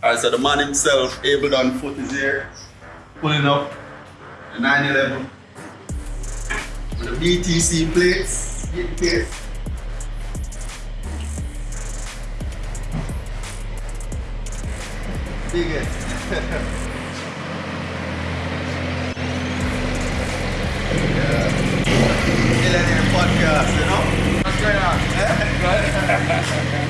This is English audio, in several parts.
Alright, so the man himself, able on foot is here, pulling up the 911 with the BTC plates, getting case. Big it. yeah. Millionaire podcast, you know? What's going on?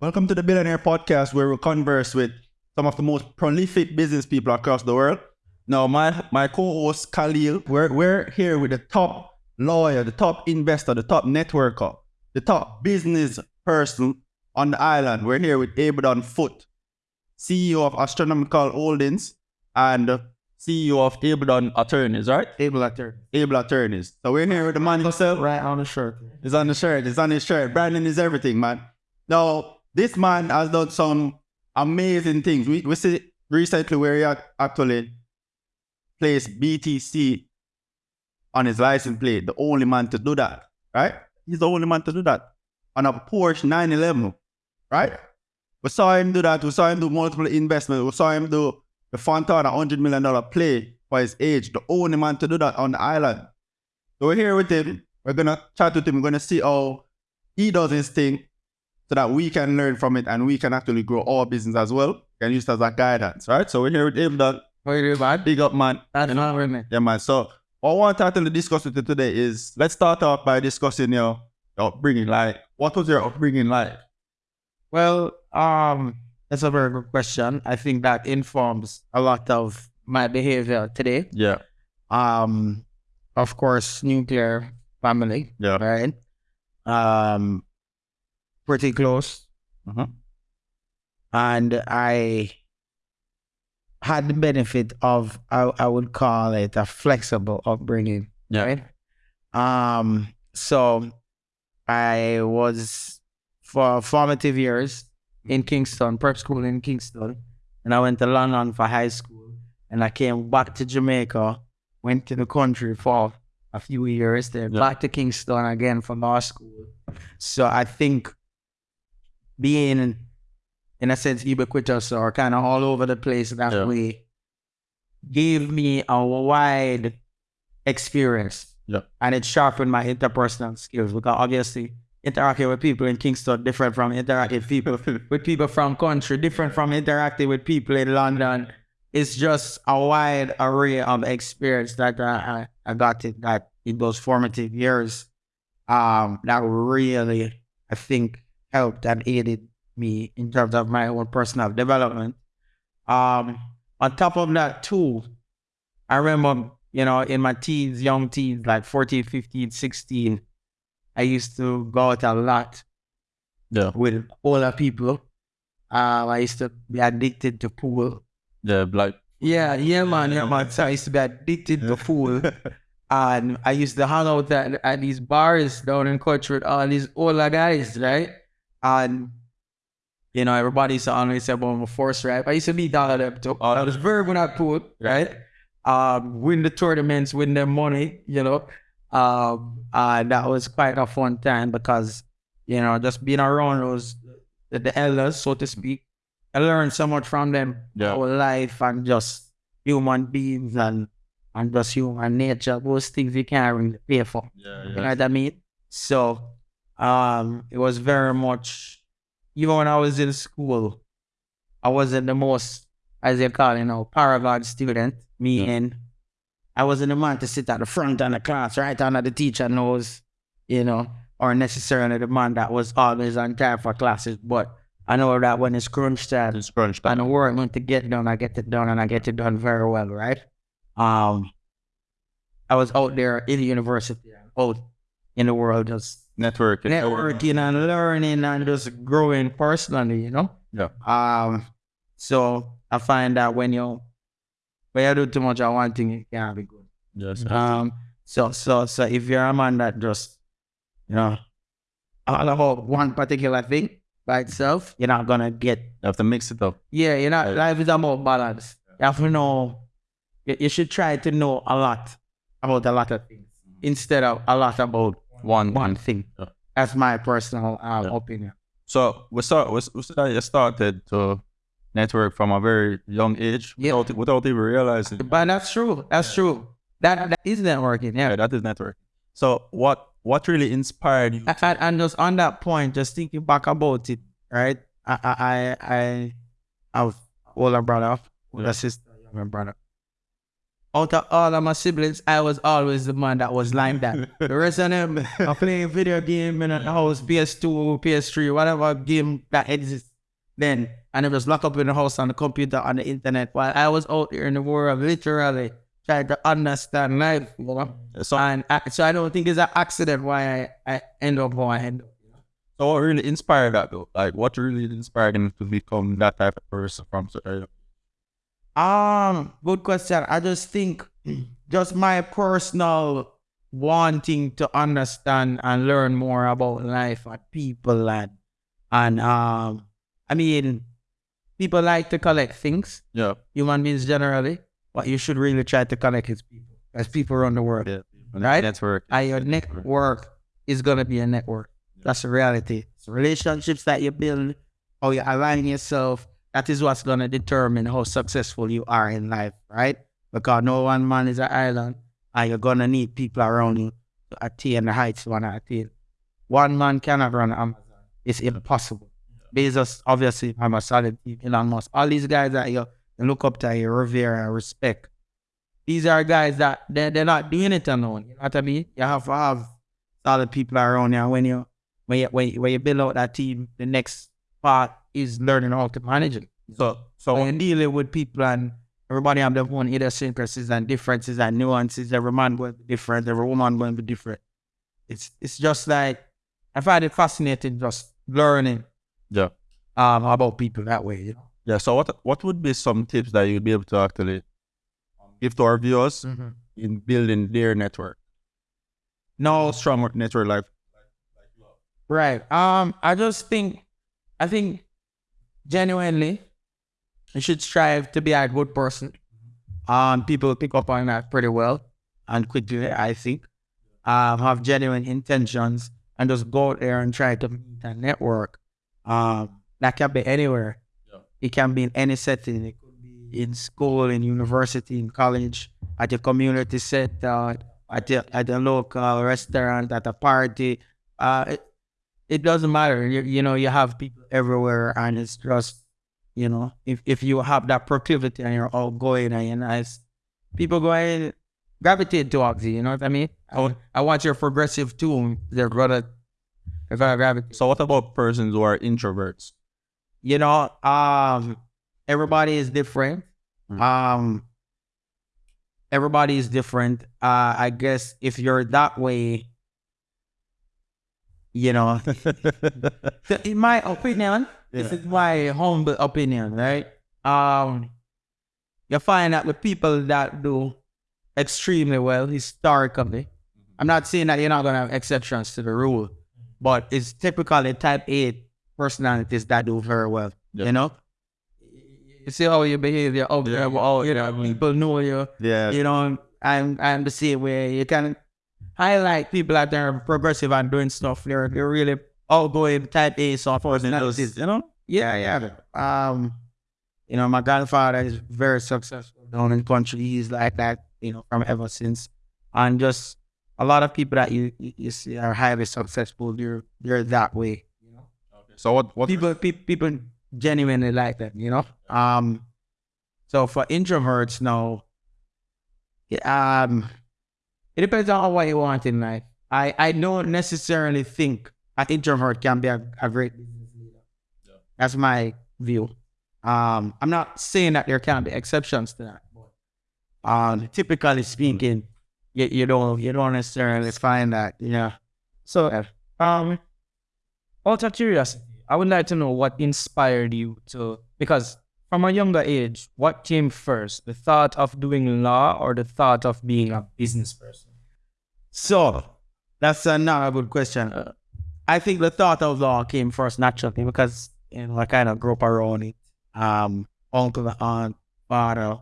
Welcome to the Billionaire Podcast, where we converse with some of the most prolific business people across the world. Now, my my co-host Khalil, we're, we're here with the top lawyer, the top investor, the top networker, the top business person on the island. We're here with Abaddon Foot, CEO of Astronomical Holdings and CEO of Abaddon Attorneys, right? Able actor. Able Attorneys. So we're here with the man himself. Right on the shirt. It's on the shirt. It's on his shirt. Branding is everything, man. Now, this man has done some amazing things. We, we see recently where he ac- actually placed BTC on his license plate. The only man to do that, right? He's the only man to do that on a Porsche 911, right? We saw him do that. We saw him do multiple investments. We saw him do the Fontana $100 million play for his age. The only man to do that on the island. So we're here with him. We're gonna chat with him. We're gonna see how he does his thing so that we can learn from it and we can actually grow our business as well. Can use it as a guidance, right? So we're here with him, that What you do, man? big up man. That's not with me. Yeah, man. So what I want to actually discuss with you today is let's start off by discussing your, your upbringing. Like, what was your upbringing like? Well, um, that's a very good question. I think that informs a lot of my behavior today. Yeah. Um, of course, nuclear family, Yeah. right? Um, pretty close. Uh-huh. And I had the benefit of, I, I would call it a flexible upbringing. Yeah. Right? Um, so I was for formative years in Kingston, prep school in Kingston, and I went to London for high school, and I came back to Jamaica, went to the country for a few years, then Yeah. back to Kingston again for law school. So I think being in a sense ubiquitous or kind of all over the place that Yeah. way gave me a wide experience Yeah. and it sharpened my interpersonal skills because obviously interacting with people in Kingston different from interacting with people with people from country, different from interacting with people in London. It's just a wide array of experience that I, I, I got in that in those formative years. Um, that really I think helped and aided me in terms of my own personal development. Um, on top of that too, I remember, you know, in my teens, young teens, like 14, 15, 16, I used to go out a lot Yeah. with older people. Um, I used to be addicted to pool. Yeah, like Yeah, yeah, man, yeah, man. So I used to be addicted to pool. And I used to hang out at, at these bars down in with all these older guys, right? And, you know, everybody used to always about my force rap. I used to be all of them too. I was very good at pool, right? Um, win the tournaments, win their money, you know. Um, and that was quite a fun time because, you know, just being around those, the, the elders, so to speak, I learned so much from them Yeah. our life and just human beings and and just human nature, those things you can't really pay for. yeah, You know what I mean? So um it was very much even when I was in school, I wasn't the most as they call it, you know, paragon student, Me meaning I wasn't the man to sit at the front of the class, right under the teacher nose, you know, or necessarily the man that was always on time for classes. But I know that when it's crunch time, It's crunch time. and the work meant to get done, I get it done and I get it done very well, right? Um I was out there in the university, out in the world just Networking. networking and learning and just growing personally, you know? Yeah. Um so I find that when you when you do too much of one thing, it can't be good. Yes. Um so so so if you're a man that just you know all about one particular thing by itself, you're not gonna get You have to mix it up. yeah, you know, Right. life is about balance. You have to know you, you should try to know a lot about a lot of things instead of a lot about one one thing. Yeah. That's my personal um, Yeah. opinion. So we start. We, we started, you started to network from a very young age Yeah. without without even realizing. But that's true. That's true. That that is networking. Yeah. Yeah, that is network. So what what really inspired you? And just on that point, just thinking back about it, right? I I I, I have older brother, older Yeah. sister, younger brother. Out of all of my siblings, I was always the man that was like that. the rest of them are playing video game in the house, PS2, PS3, whatever game that exists then. And it was locked up in the house on the computer, on the internet, while I was out there in the world, literally trying to understand life, you know? So, and I, so I don't think it's an accident why I, I end up how I end up. so what really inspired that though? Like what really inspired him to become that type of person from so early? Um, good question. I just think just my personal wanting to understand and learn more about life and people and and um I mean people like to collect things, Yeah. human beings generally, but you should really try to connect with people. As people around the world. Yeah. Right? Network. and your network is gonna be a network. That's the reality. It's relationships that you build, how you align yourself. That is what's gonna determine how successful you are in life, right? Because no one man is an island, and you're gonna need people around you to attain the heights you wanna attain. One man cannot run Amazon. It's impossible. Bezos, obviously, I'm a solid team. Elon Musk. All these guys that you, you look up to, you revere and respect these are guys that they're, they're not doing it alone. You know what I mean? You have to have solid people around you. When you when you when you, when you build out that team, the next part is learning how to manage it. So so When dealing with people and everybody have their own idiosyncrasies and differences and nuances. Every man to be different. Every woman to be different. It's it's just like I find it fascinating just learning yeah. um about people that way. You know. Yeah. So what what would be some tips that you'd be able to actually give to our viewers in building their network? No, Strong network life. Right. Um, I just think, I think, genuinely, you should strive to be a good person. Um, people pick up on that pretty well and quickly. I think, um, have genuine intentions and just go out there and try to meet a network. Um, that can be anywhere. Yeah. It can be in any setting. It could be in school, in university, in college, at your community center, at your, at a local restaurant, at a party. Uh, it, it doesn't matter. You, you know, you have people everywhere, and it's just, you know, if, if you have that proclivity and you're all outgoing and you're nice, people go and gravitate towards you. You know what I mean? I, want- I want your progressive too. They're gonna, they're gonna gravitate. So what about persons who are introverts? You know, um, everybody is different. Mm. Um, everybody is different. Uh, I guess if you're that way, you know, in my opinion, this is my humble opinion, right? Um, you find that the people that do extremely well historically, I'm not saying that you're not gonna have exceptions to the rule, but it's typically type A personalities that do very well. Yeah. You know, you see how you behave, you're out there, oh, you know, people know you. Yeah. You know, I'm I'm the same way. You can highlight people out there progressive and doing stuff. They're they're really outgoing type A so personalities. you know? Yeah, yeah. Um, you know, my grandfather is very successful down in country. He's like that, you know, from ever since. And just a lot of people that you you, see are highly successful. They're they're that way. You know, So what what people people people genuinely like them. You know. Um, so for introverts now, yeah, um, it depends on what you want in life. I I don't necessarily think an introvert can be a, a great business leader. That's my view. Um, I'm not saying that there can't be exceptions to that, but um, typically speaking, you, you don't you don't necessarily find that. Yeah. You know? So, um, out of curiosity, I would like to know what inspired you to, because from a younger age, what came first, the thought of doing law or the thought of being a business person? So that's another good question. Uh, I think the thought of law came first naturally because you know I kind of grew up around it. Um, uncle, aunt, father.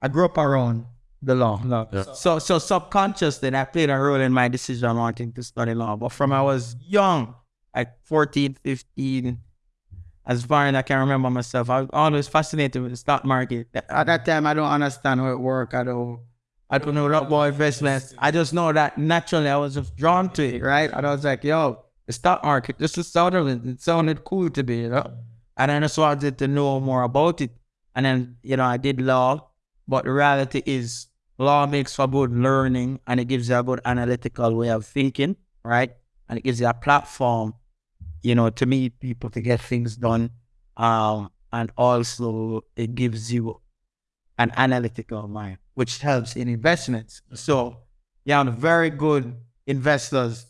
I grew up around the law. No. So so subconsciously that played a role in my decision wanting to study law. But from I was young, like 14, 15, as far as I can remember myself, I was always fascinated with the stock market. At that time I don't understand how it works. I don't I don't know about investments. I just know that naturally I was just drawn to it, right? And I was like, yo, the stock market, this is sounded it sounded cool to me, you know? And then I just wanted to know more about it. And then, you know, I did law, but the reality is law makes for good learning and it gives you a good analytical way of thinking, right? And it gives you a platform, you know, to meet people to get things done. Um, and also it gives you an analytical mind, which helps in investments. So you have very good investors,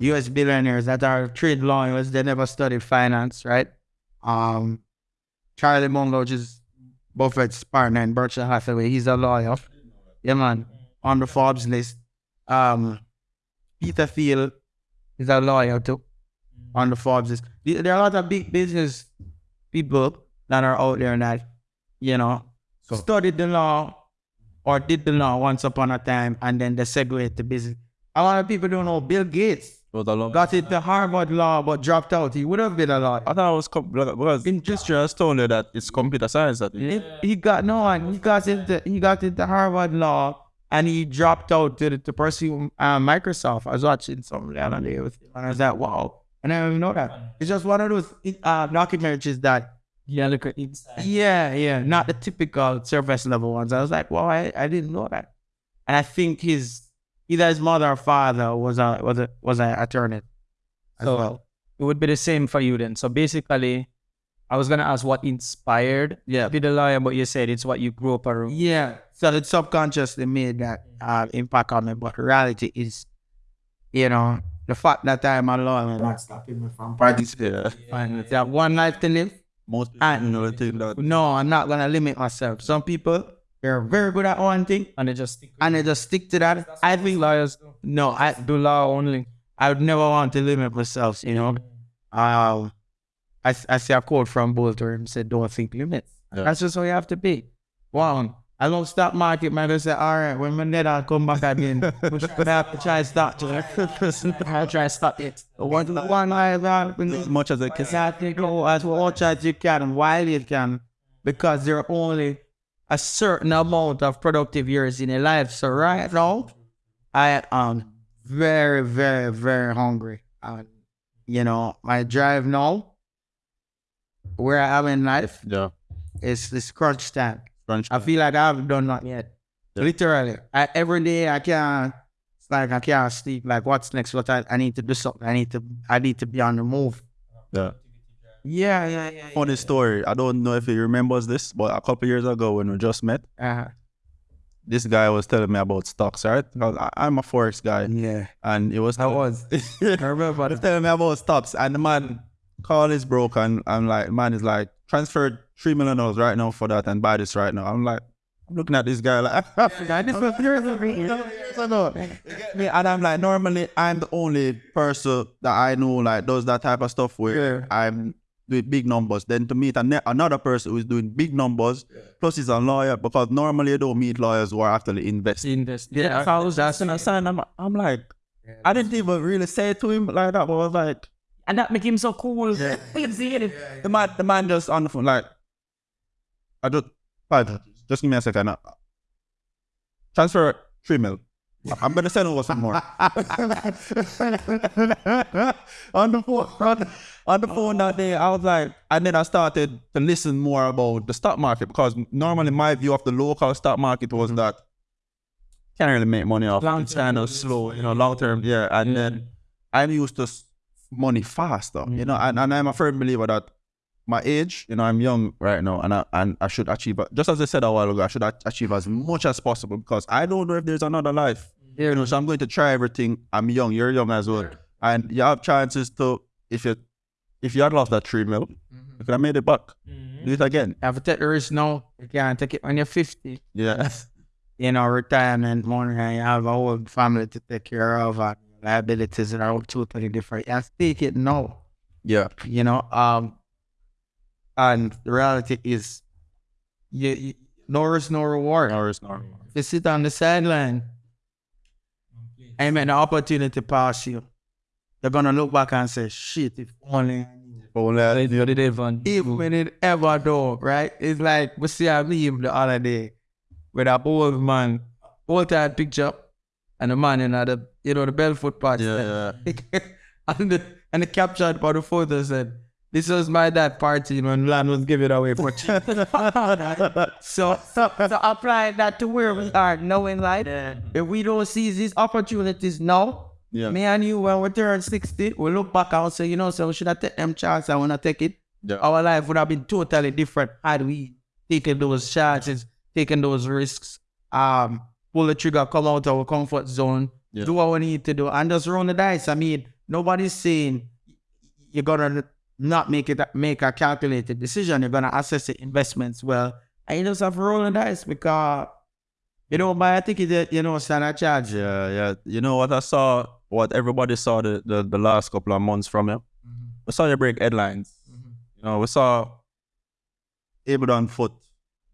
US billionaires that are trade lawyers, they never studied finance, right? Um, Charlie Munger, which is Buffett's partner in Berkshire Hathaway, he's a lawyer. Yeah, man, on the Forbes list. Um, Peter Thiel is a lawyer too, on the Forbes list. There there are a lot of big business people that are out there that, you know, studied the law or did the law once upon a time and then they segue to business. A lot of people don't know Bill Gates Was a long. got into Harvard Law but dropped out. He would have been a lawyer. I thought it was com- because in just just told you that it's computer science. That He, he got no one. He got into he got into Harvard Law and he dropped out to to pursue uh, Microsoft. I was watching some the other day with him and I was like, wow. And I didn't even know that. It's just one of those uh, documentaries that Yeah, look at inside. Yeah, yeah, not the typical surface level ones. I was like, well, I, I didn't know that. And I think his either his mother or father was a was a was an attorney as So- well. It would be the same for you then. So basically, I was gonna ask what inspired Yeah. to be the lawyer, but you said it's what you grew up around. Yeah. So it subconsciously made that uh, impact on me. But reality is, you know, the fact that I'm a lawyer not stopping me from participating. yeah, And that one life to live. Most people And- know that No, I'm not gonna limit myself. Some people they're very good at one thing And they just stick and they just stick to that. I think lawyers do. no, I do law only. I would never want to limit myself, you know. Um, I, I see a quote from Bolt where he said, don't think limits. Yeah. That's just how you have to be. One, I love stock market, man. I say, all right, when my net I'll come back again, we should have to try and start to I'll try to stop it. one, one eye around as much as I can. Exactly, go as much as you can while you can, because there are only a certain amount of productive years in your life. So right now, I am very, very, very hungry. And you know, my drive now, where I am in life, Yeah, is this crunch time. Crunch. I feel like I haven't done that yet. Yeah. Literally, I, every day I can't. It's like I can't sleep. Like, what's next? What I, I need to do something. I need to. I need to be on the move. Yeah. Yeah, yeah, yeah. Funny story. I don't know if he remembers this, but a couple years ago when we just met, Uh, this guy was telling me about stocks, right? I, I'm a forex guy, yeah. and it was I was. I remember was telling me about stocks, and the man call is broke, and I'm like, man is like, transfer three million dollars right now for that and buy this right now. I'm like, I'm looking at this guy like, Me, and I'm like, normally I'm the only person that I know like does that type of stuff where I'm doing big numbers. Then to meet ane- another person who is doing big numbers, plus he's a lawyer, because normally you don't meet lawyers who are actually investing. Invest. Yeah, So I was asking a sign. I'm, I'm like, I didn't even really say it to him like that, but I was like, And that make him so cool. Yeah. You see it? the man, the man just on the phone like, I just, fine, just give me a second. Uh, Transfer three mil. I'm gonna send over some more. on the phone, on, on the phone that day, I was like, and then I started to listen more about the stock market because normally my view of the local stock market was that can't really make money off Long it's kind of slow, you know, long term, yeah. And then I'm used to s- money faster, you know, and, mm-hmm. and I'm a firm believer that my age, you know, I'm young right now, and I and I should achieve. Just as I said a while ago, I should a- achieve as much as possible because I don't know if there's another life. You know, so I'm going to try everything. I'm young. You're young as well, and you have chances to if you if you had lost that three mil, mm-hmm. you could have made it back. Mm-hmm. Do it again. have to take the risk now. You can't take it when you're 50. Yeah, You know, retirement money, and you have a whole family to take care of, and liabilities that are all totally different. You have to it now. yeah, you know um and the reality is you, you no risk, no reward. No risk, no If you sit on the sideline and make the opportunity pass you, they're gonna look back and say, shit, if only Only I- did it even. even it ever do, right? It's like we see a meme the other day with a old man, old time picture, and the man in the you know the Belfoot part. Yeah, yeah. and the and the caption for the photo said, This was my dad party when land was giving away for cheap. so, so so apply that to where we are, knowing like if we don't seize these opportunities now, Yeah. me and you when we turn 60, we look back and say, you know, so we should have taken them chances I wanna take it. Yeah. Our life would have been totally different had we taken those chances, taken those risks, um, pull the trigger, come out of our comfort zone, Yeah. do what we need to do, and just roll the dice. I mean, nobody's saying you're gonna not make it make a calculated decision. You're gonna assess the investments well, and you just have to roll the dice because you don't I think ticket, that, you know, standard charge. Yeah, yeah. You know what I saw? What everybody saw the, the, the last couple of months from you? Mm-hmm. We saw you break headlines. Mm-hmm. You know, we saw Abraham Foot,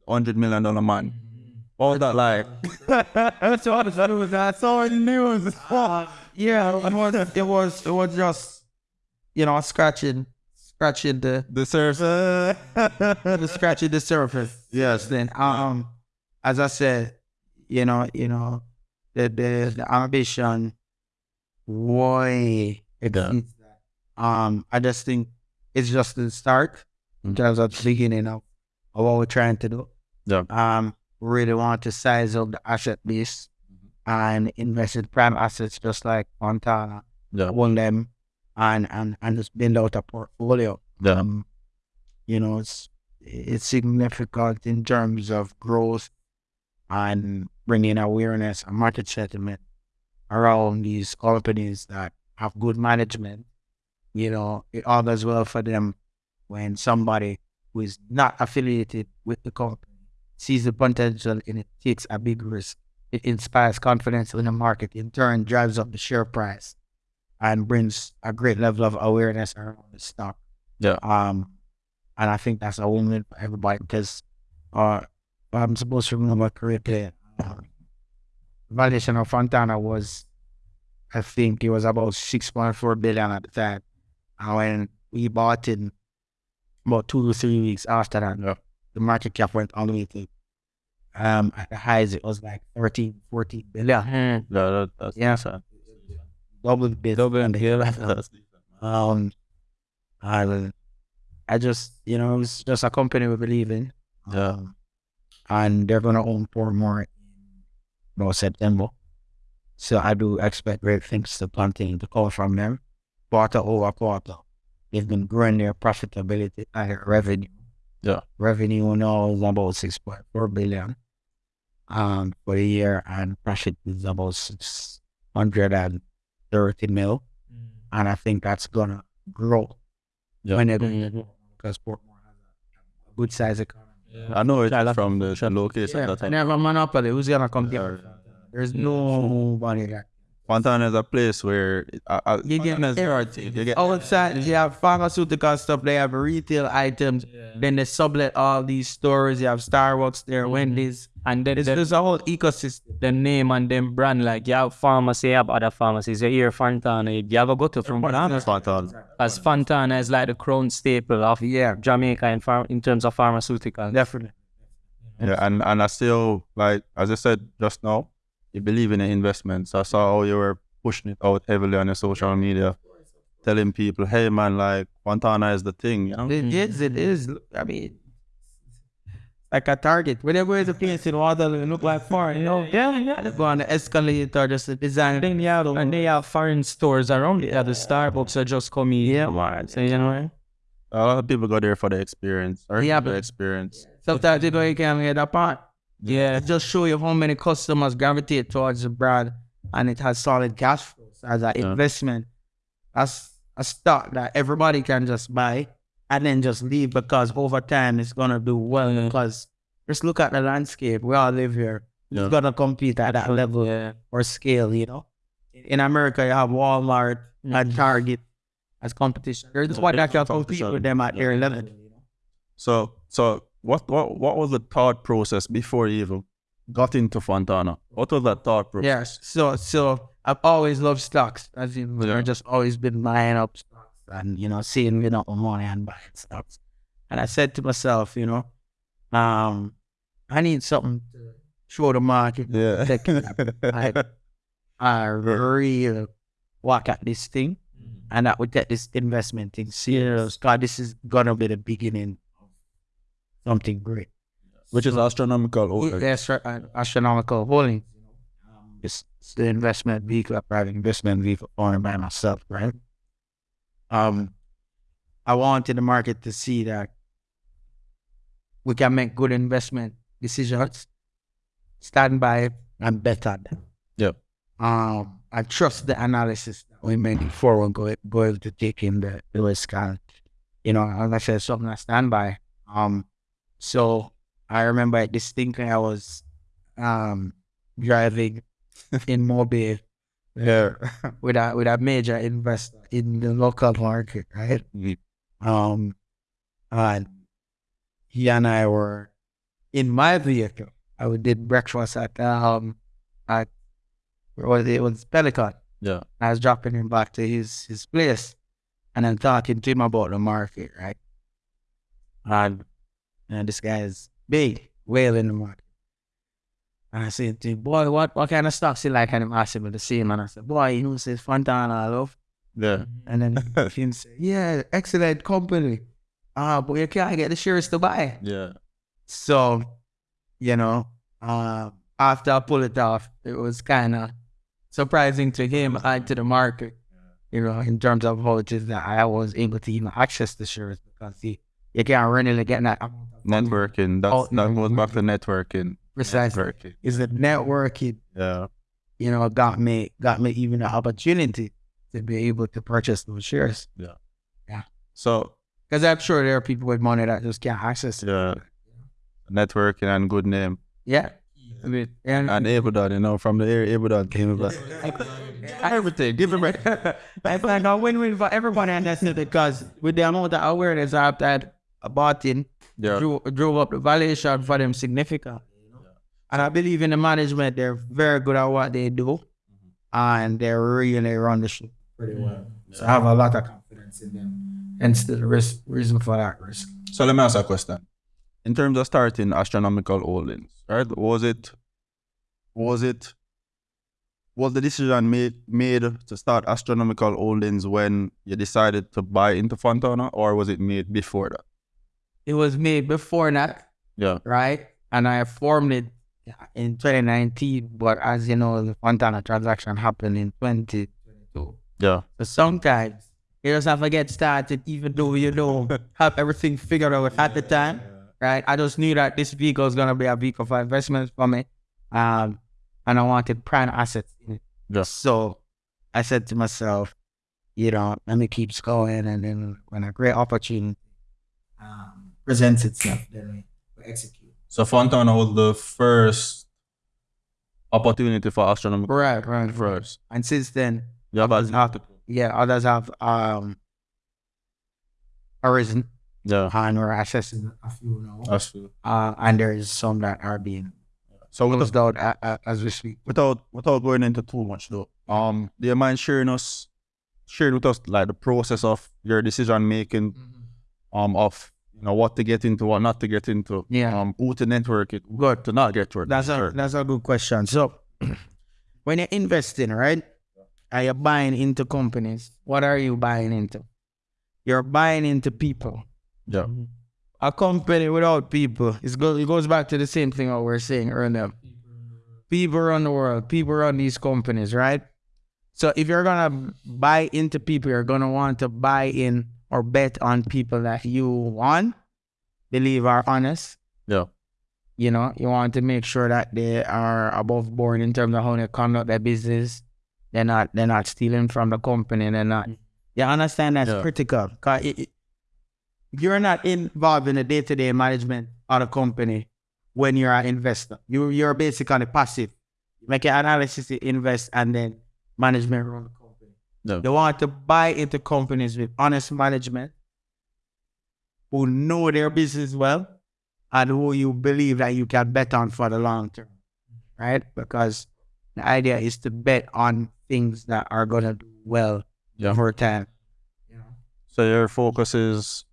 $100 million man. Mm-hmm. What was that like? That's all the news. That's all the news. yeah, it was, it was, it was just, you know, scratching, scratching the, The surf. the scratching the surface. Yes. Then, um, as I said, you know, you know, the the, the ambition, way exceeds that. Um, I just think it's just the start in terms of the beginning of, of what we're trying to do. Yeah. Um, really want to size up the asset base and invest in prime assets just like Fontana, Yeah. own them and, and, and just build out a portfolio. Yeah. Um, you know, it's it's significant in terms of growth and bringing awareness and market sentiment around these companies that have good management. You know, it all goes well for them when somebody who is not affiliated with the company sees the potential and it takes a big risk. It inspires confidence in the market, in turn drives up the share price and brings a great level of awareness around the stock. Yeah. Um, and I think that's a win-win for everybody because uh, I'm supposed to remember correctly. Valuation of Fontana was, I think it was about 6.4 billion at the time. And when we bought it, about two to three weeks after that, Yeah. The market cap went all the way to, um, at the highs, it was like 13, 14 billion. Yeah, that, that's Yeah. sad. Double bit. Double That's- Um, I, I just, you know, it's just a company we believe in. Yeah. Um, and they're gonna own four more in September. So I do expect great things to continue to come from them, quarter over quarter. They've been growing their profitability and their revenue. Yeah. Revenue now is about six point four billion um for the year and profit is about six hundred and thirty mil. And I think that's gonna grow Yeah. when they're going to grow because Portmore has a, a good size economy. I know it from the location Yeah, that and I monopoly. Who's gonna come here? There's nobody there. Fontana is a place where uh, uh, You get Fontana is- everything. You get Outside, you have pharmaceutical stuff. They have retail items. Then they sublet all these stores. You have Starbucks there, Wendy's. And then It's, the, there's a whole ecosystem. the name and them brand, like you have pharmacy, you have other pharmacies. You hear Fontana, you ever go to Fontana? Fontana. As Fontana is like the crown staple of Yeah, Jamaica in, pharm- in terms of pharmaceuticals. definitely. Yeah, and and I still like as I said just now, you believe in the investments. I saw how you were pushing it out heavily on your social media, telling people, "Hey man, like Fontana is the thing." You know? It is. It is. I mean, like a target. Whenever there's a place in Waterloo, it look like far, you know. Yeah, yeah. They go on the escalator, just the design. Then you have, and they have foreign stores around it. Yeah, the Starbucks are just come in. Yeah, So, you know, A lot of people go there for the experience. Or Yeah, the but- experience. Sometimes you know you can't get apart. Yeah, it just show you how many customers gravitate towards the brand, and it has solid cash flows as an Yeah. investment. That's a stock that everybody can just buy and then just leave because over time it's gonna do well. Because just look at the landscape. We all live here. Yeah. It's gonna compete at that level yeah. or scale. You know, in America you have Walmart and Target as competition. There's one that can compete with them at their level. You know? So so what what what was the thought process before you even got into Fontana? What was that thought process? Yes. So so I've always loved stocks. As in, Yeah. I've just always been buying up stocks and you know seeing you know the money and buying stocks. And I said to myself, you know, um, I need something to show the market. Yeah. I, I really work at this thing, and I would get this investment thing serious. God, this is gonna be the beginning something great. Which is astronomical. Oh, Yes, right, uh, astronomical holdings. Um, It's, it's the investment vehicle, a private investment vehicle owned by myself, right? Um, I wanted the market to see that we can make good investment decisions, stand by and bet on them. Yeah. Um, I trust the analysis that we made before we go, go to take in the, the risk. And, you know, as I said, something I stand by. Um, so I remember distinctly I was um driving in Mobay yeah. with a with a major investor in the local market, right? Um and he and I were in my vehicle. I would did breakfast at um at where was it? It was Pelican. Yeah. I was dropping him back to his his place and then talking to him about the market, right? And, and this guy is big, whale in the market. And I said to him, boy, what, what kind of stocks you like? And him asked me the same. And I said, boy, you know, says Fontana, I love. Yeah. And then him said, yeah, excellent company. Ah, but you can't get the shares to buy. Yeah. So, you know, uh, after I pulled it off, it was kind of surprising to him and to the market, you know, in terms of how it is that I was able to even access the shares because he, you can't really get that Networking. That's, Oh, that goes back to networking. precisely. Networking. Is the networking, Yeah. you know, got me got me even the opportunity to be able to purchase those shares. Yeah. Yeah. So Because I'm sure there are people with money that just can't access it. yeah, networking and good name. Yeah. I mean, and, And Abudan, you know, from the area, Abudan came back. everything. Give him I find a win-win for everybody, and that's it because with the amount of awareness I have that about it, Yeah. drove, drove up the valuation for them significant. And I believe in the management; they're very good at what they do, mm-hmm. and they really run the ship pretty well. Mm-hmm. So I have a lot of confidence in them, and still the risk, reason for that risk. So let me ask a question. In terms of starting astronomical holdings, right? Was it was it was the decision made made to start astronomical holdings when you decided to buy into Fontana or was it made before that? It was made before that, Yeah. right? And I formed it in 2019, but as you know, the Fontana transaction happened in 2022. Yeah. So sometimes you just have to get started, even though you don't have everything figured out at the time, right? I just knew that this vehicle is gonna be a vehicle for investments for me, um, and I wanted prime assets in it. Yeah. So I said to myself, you know, let me keep going, and then when a great opportunity um, presents itself, then we, we execute. So Fontana was the first opportunity for astronomical Right, right, first. And since then, Yeah, but yeah, others have um arisen yeah. and we're accessing a few now. That's true. Uh, and there is some that are being So with closed out a- a- as we speak. without without going into too much though, um, do you mind sharing us sharing with us like the process of your decision making, um, of you know what to get into, what not to get into, Yeah. um, who to network it, good to not get to. That's a Sure. that's a good question. So when you're investing, right? Are you buying into companies? What are you buying into? You're buying into people. yeah, A company without people, it's go, it goes back to the same thing what we we're saying earlier. People run the world. People run these companies, right? So if you're gonna buy into people, you're gonna want to buy in or bet on people that you want, believe are honest. yeah, You know, you want to make sure that they are above board in terms of how they conduct their business. They're not they're not stealing from the company. They're not. Mm. You understand that's Yeah. critical. 'Cause it- it- you're not involved in the day to day management of the company when you're an investor. You you're basically passive. You make an analysis, you invest, and then management run company. They want to buy into companies with honest management who know their business well and who you believe that you can bet on for the long term, right? Because the idea is to bet on things that are gonna do well Yeah. over time. Yeah. So your focus is,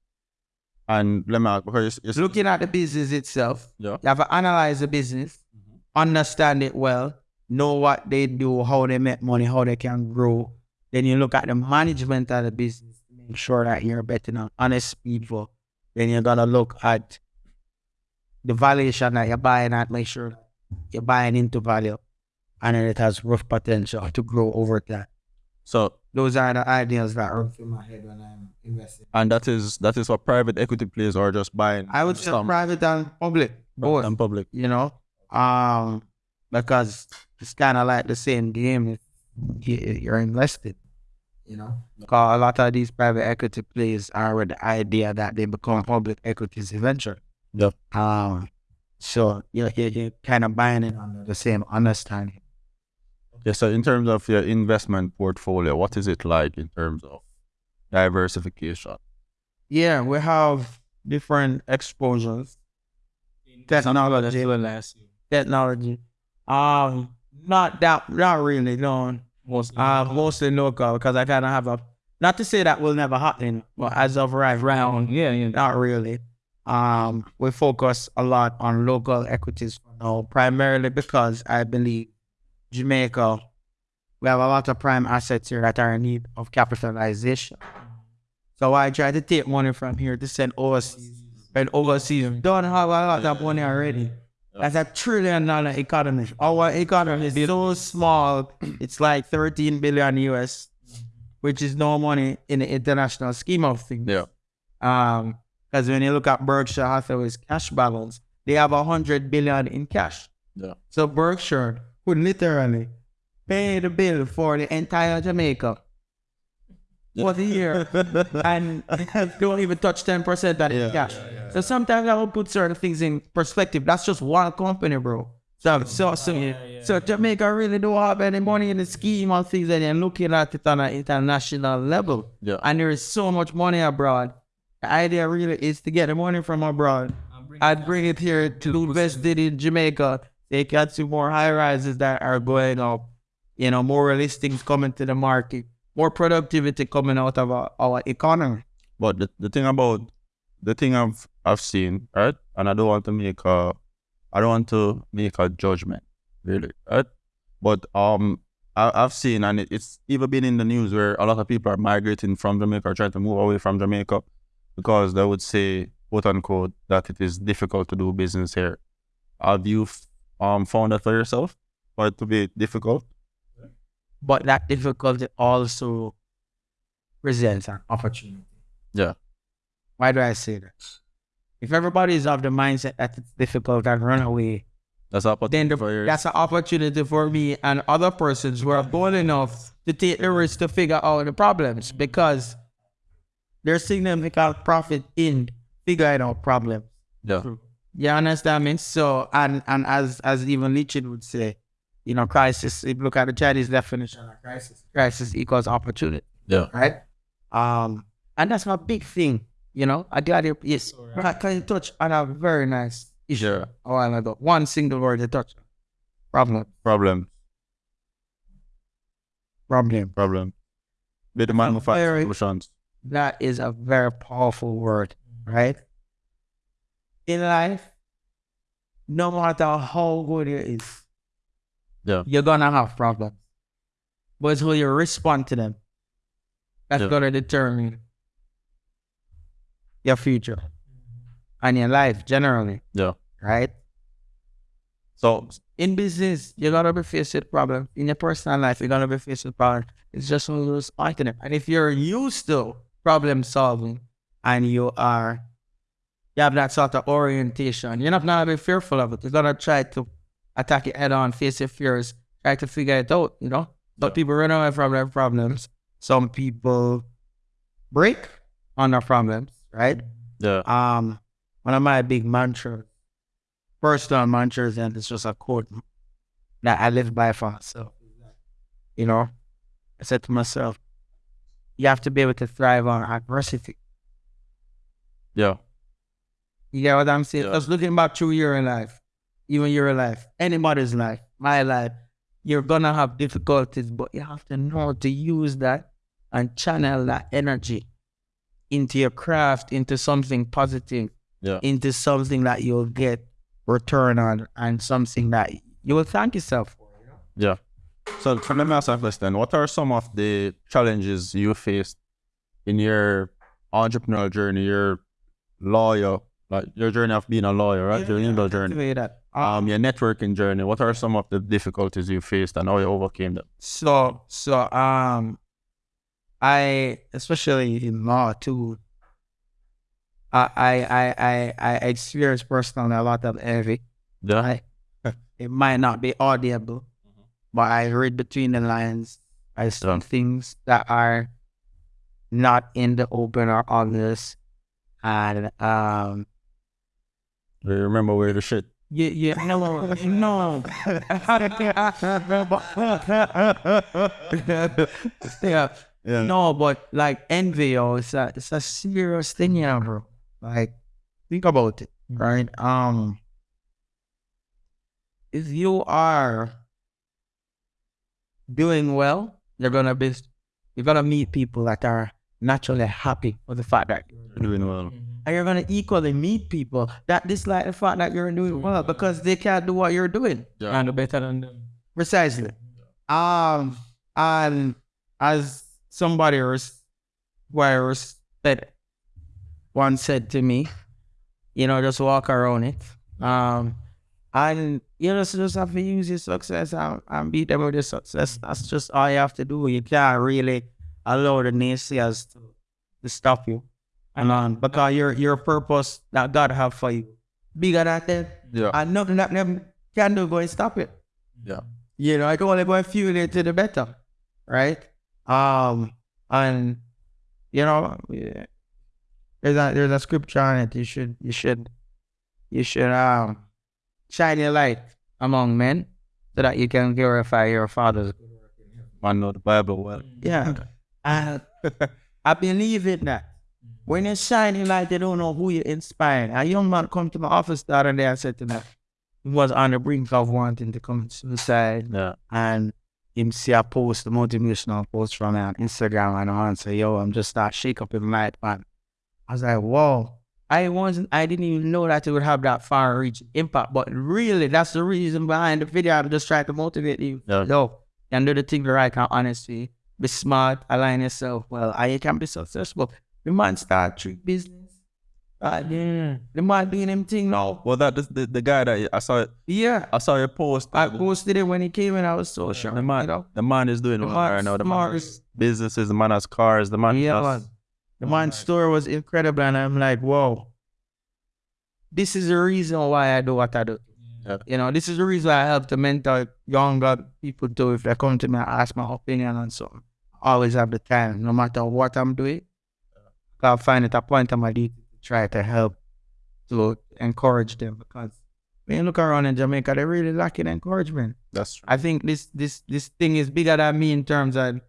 and let me ask, because it's, Looking at the business itself, Yeah. you have to analyze the business, mm-hmm. understand it well, know what they do, how they make money, how they can grow. Then you look at the management of the business to make sure that you're betting on honest people. Then you're gonna look at the valuation that you're buying at, make sure you're buying into value and then it has rough potential to grow over time. so, Those are the ideas that run through my head when I'm investing. and that is that is what private equity plays or just buying. I would say some private and public. Both. and public. you know, um, because it's kind of like the same game. if You're invested, you know. Because a lot of these private equity plays are with the idea that they become public equities eventually. Yep. Um, so you're, you're, you're kind of buying it under the same understanding. Yeah. So in terms of your investment portfolio, what is it like in terms of diversification? Yeah, we have different exposures. Technology, technology. Um, not that, not really. No, Most Uh, mostly local because I kind of have a, not to say that will never happen, but as of right now, yeah, yeah. not really. Um, we focus a lot on local equities for now, primarily because I believe Jamaica, we have a lot of prime assets here that are in need of capitalization. So I try to take money from here to send overseas. And overseas don't have a lot of money already. That's a trillion dollar economy. Our economy is so small, it's like 13 billion US, which is no money in the international scheme of things. Yeah. Um, because when you look at Berkshire Hathaway's cash balance, they have a hundred billion in cash. Yeah. So Berkshire would literally pay the bill for the entire Jamaica for the year and don't even touch 10% of the cash. So sometimes I will put certain things in perspective. That's just one company, bro. So, so, so, so Jamaica really don't have any money in the scheme of things and they're looking at it on an international level. Yeah. And there is so much money abroad. The idea really is to get the money from abroad and bring it here to invest it in Jamaica. They can see more high rises that are going up, you know, more listings coming to the market, more productivity coming out of our, our economy. But the, the thing about the thing I've I've seen, right? And I don't want to make a I don't want to make a judgment, really, right? But um I, I've seen and it, it's even been in the news where a lot of people are migrating from Jamaica or trying to move away from Jamaica because they would say, quote unquote, that it is difficult to do business here. Have you um found that for yourself? For it to be difficult? But that difficulty also presents an opportunity. Yeah. Why do I say that? If everybody is of the mindset that it's difficult and run away, That's up then the, that's an opportunity for me and other persons who are bold enough to take the risk to figure out the problems because there's significant profit in figuring out problems. yeah. You understand me? So, and and as as even Leachin would say, you know, crisis. If you look at the Chinese definition of crisis, crisis equals opportunity, Yeah. right? Um, and that's my big thing. You know, I got it. Yes, right. Can you touch on a very nice issue Yeah. a while ago? One single word to touch. Problem. Problem. Problem. Problem. Be the man who solutions. That is a very powerful word, right? In life, no matter how good it is, Yeah. you're gonna have problems. But it's how you respond to them that's Yeah. gonna determine your future and your life generally, Yeah. right? So In business, you're gonna be faced with problems. In your personal life, you're gonna be faced with problems. It's just you respond to them. And if you're used to problem solving and you are you have that sort of orientation, you're not gonna be fearful of it. You're gonna try to attack it head on, face your fears, try to figure it out, you know? Some people run away from their problems. Some people break on their problems, right? yeah. um one of my big mantras, personal mantras, and it's just a quote that I live by for myself. You know, I said to myself, you have to be able to thrive on adversity. Yeah. You get what I'm saying? Yeah. Just looking back through your life, even your life, anybody's life, my life, you're gonna have difficulties, but you have to know to use that and channel that energy into your craft, into something positive, Yeah. into something that you'll get return on and something that you will thank yourself for. Yeah. So, so let me ask you a question. What are some of the challenges you faced in your entrepreneurial journey, your lawyer, like your journey of being a lawyer, right? your legal journey, that. Um, your networking journey. What are some of the difficulties you faced and how you overcame them? So so um I especially in law too I I I I, I experienced personally a lot of envy. Yeah. I, it might not be audible, but I read between the lines. I see Yeah. things that are not in the open or obvious. And um Do you remember where the shit? Yeah, yeah, no, no. yeah, Yeah. No, but like envy, yo, it's a it's a serious thing, yeah, bro. Like, think about it, right? Um, if you are doing well, you're gonna be you're gonna meet people that are naturally happy with the fact that you're Doing well. And you're gonna equally meet people that dislike the fact that you're doing well because they can't do what you're doing. Yeah. And better than them. Precisely. Um, and as somebody res- who I respect once said to me, you know, just walk around it. Um, and you know, so just have to use your success and, and beat them with your success. That's just all you have to do. You can't really allow the naysayers to, to stop you. And um, because your your purpose that God have for you bigger than them, Yeah. and nothing that them can do go and stop it Yeah. you know, I can only go and fuel it to the better, right? Um, and you know, yeah, there's a there's a scripture on it. You should you should you should um shine your light among men so that you can glorify your father's. I know the Bible well. Yeah, and I believe in that. When you're shining light, they don't know who you're inspiring. A young man come to my office the other day and said to me, he was on the brink of wanting to commit suicide Yeah. and him see a post, a motivational post from me on Instagram and I say, yo, I'm just start shake up in light, man. I was like, whoa. I wasn't I didn't even know that it would have that far reaching impact. But really that's the reason behind the video. I'm just trying to motivate you. Yeah. Yo, and do the thing the right and honestly. Be smart, align yourself well, and you can be successful. The man start treat business. Uh, yeah. The man doing him thing now. Well, that the, the, the guy that I saw, Yeah. I saw your post. I posted it when he came and I was so shocked. the man, you know? the man is doing The well man right now. The man has businesses, the man has cars, the man Yeah, has man. The man's story was incredible, and I'm like, whoa. This is the reason why I do what I do. Yeah. You know, this is the reason why I help to mentor younger people too. If they come to me and ask my opinion on something, I always have the time, no matter what I'm doing. I'll find it a point of my duty to try to help to encourage them because when you look around in Jamaica, they're really lacking encouragement. That's true. I think this this this thing is bigger than me in terms of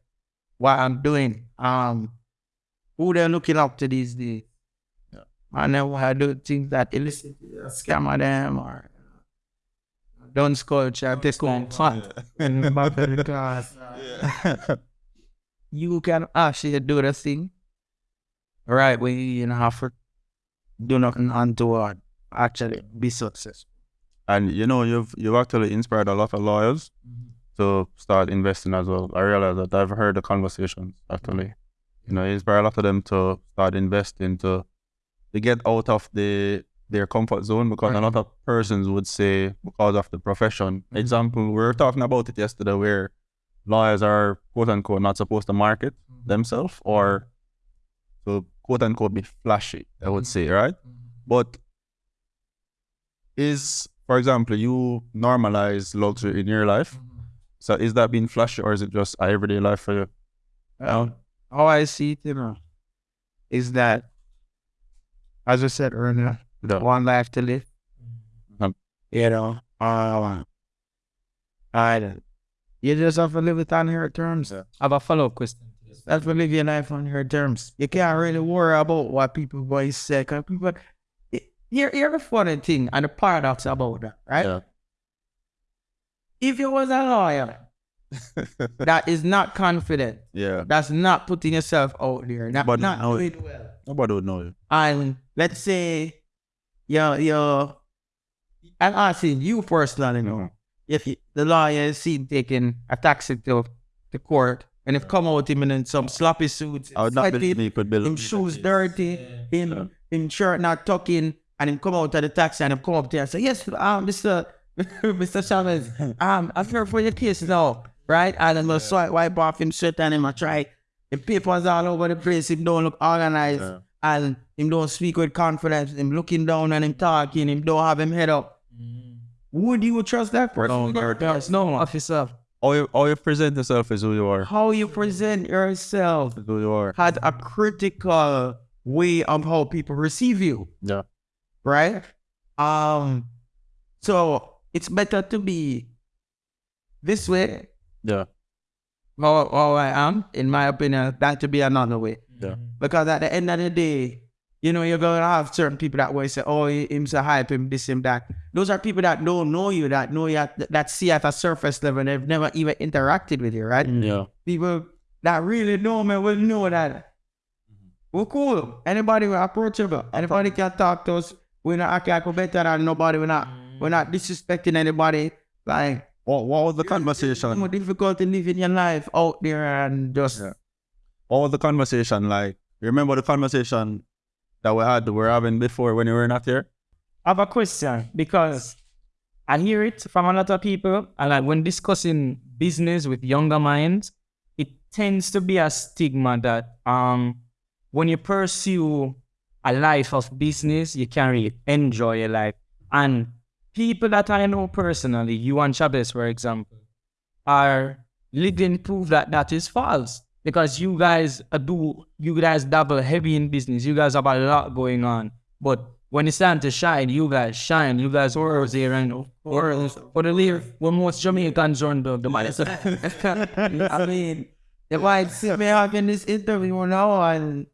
what I'm doing. Um, who they're looking up to these days. Yeah. And then I do things that illicit uh, scam them or uh, don't take home fat and back to the class. You can actually do the thing right when you don't have to do nothing untoward. Actually, be successful. And you know, you've you've actually inspired a lot of lawyers mm-hmm. to start investing as well. I realize that I've heard the conversations actually. You know, you inspire a lot of them to start investing to to get out of the their comfort zone because a lot of persons would say because of the profession. Mm-hmm. Example, we were talking about it yesterday where lawyers are quote unquote not supposed to market mm-hmm. themselves or to quote unquote be flashy, I would say, mm-hmm. right? Mm-hmm. But is, for example, you normalize luxury in your life. Mm-hmm. So is that being flashy or is it just a everyday life for you? Well, how I see it, you know, is that, as I said earlier, Yeah. one life to live. You know, uh, I, you just have to live it on your terms. Yeah. I have a follow up question. This. Have live your life on your terms. You can't really worry about what people going to say. 'cause people, you here, here the funny thing and the paradox about that, right? Yeah. If you was a lawyer that is not confident, Yeah. that's not putting yourself out there, that But not doing well, Nobody would know you. and let's say you're, you're I'm asking you personally, know, mm-hmm. if you, the lawyer is seen taking a taxi to the court and if come out him in some sloppy suits, I would not believe he could build. him shoes dirty, him him shirt not tucking, and him come out of the taxi and him come up there and say, Yes, um, Mr. Mr. Chavez, um, I'm here for your case now, right? And I'm gonna swipe wipe off him shirt and him I try the papers all over the place, him don't look organized Yeah. and him don't speak with confidence, him looking down and him talking, him don't have him head up. Would you trust that person? There's no officer. How you, how you present yourself is who you are. How you present yourself Is who you are. had a critical way of how people receive you. Yeah. right? Um, so it's better to be this way, Yeah. how, how I am, in my opinion, than to be another way. Yeah. Because at the end of the day, you know, you're gonna have certain people that will say, "Oh, he- him's a hype, him this, him that." Those are people that don't know you, that know you, at, that see at a surface level, and they've never even interacted with you, right? Mm-hmm. Yeah. People that really know me will know that mm-hmm. we're cool. Anybody we're approachable. Mm-hmm. Anybody can talk to us. We're not acting like we're better than nobody. We're not we're not disrespecting anybody. Like What, what was the it's conversation? more difficult to live in your life out there and just Yeah. What was the conversation like? Remember the conversation that we had, we were having before when you were not here? I have a question because I hear it from a lot of people, and like when discussing business with younger minds, it tends to be a stigma that um when you pursue a life of business, you can't really enjoy your life. And people that I know personally, you and Chavez, for example, are living proof that that is false. Because you guys uh, do, you guys dabble heavy in business. You guys have a lot going on. But when it's time to shine, you guys shine. You guys are there and or for the live when most Jamaicans run the, the money. I mean if I see me having this interview now and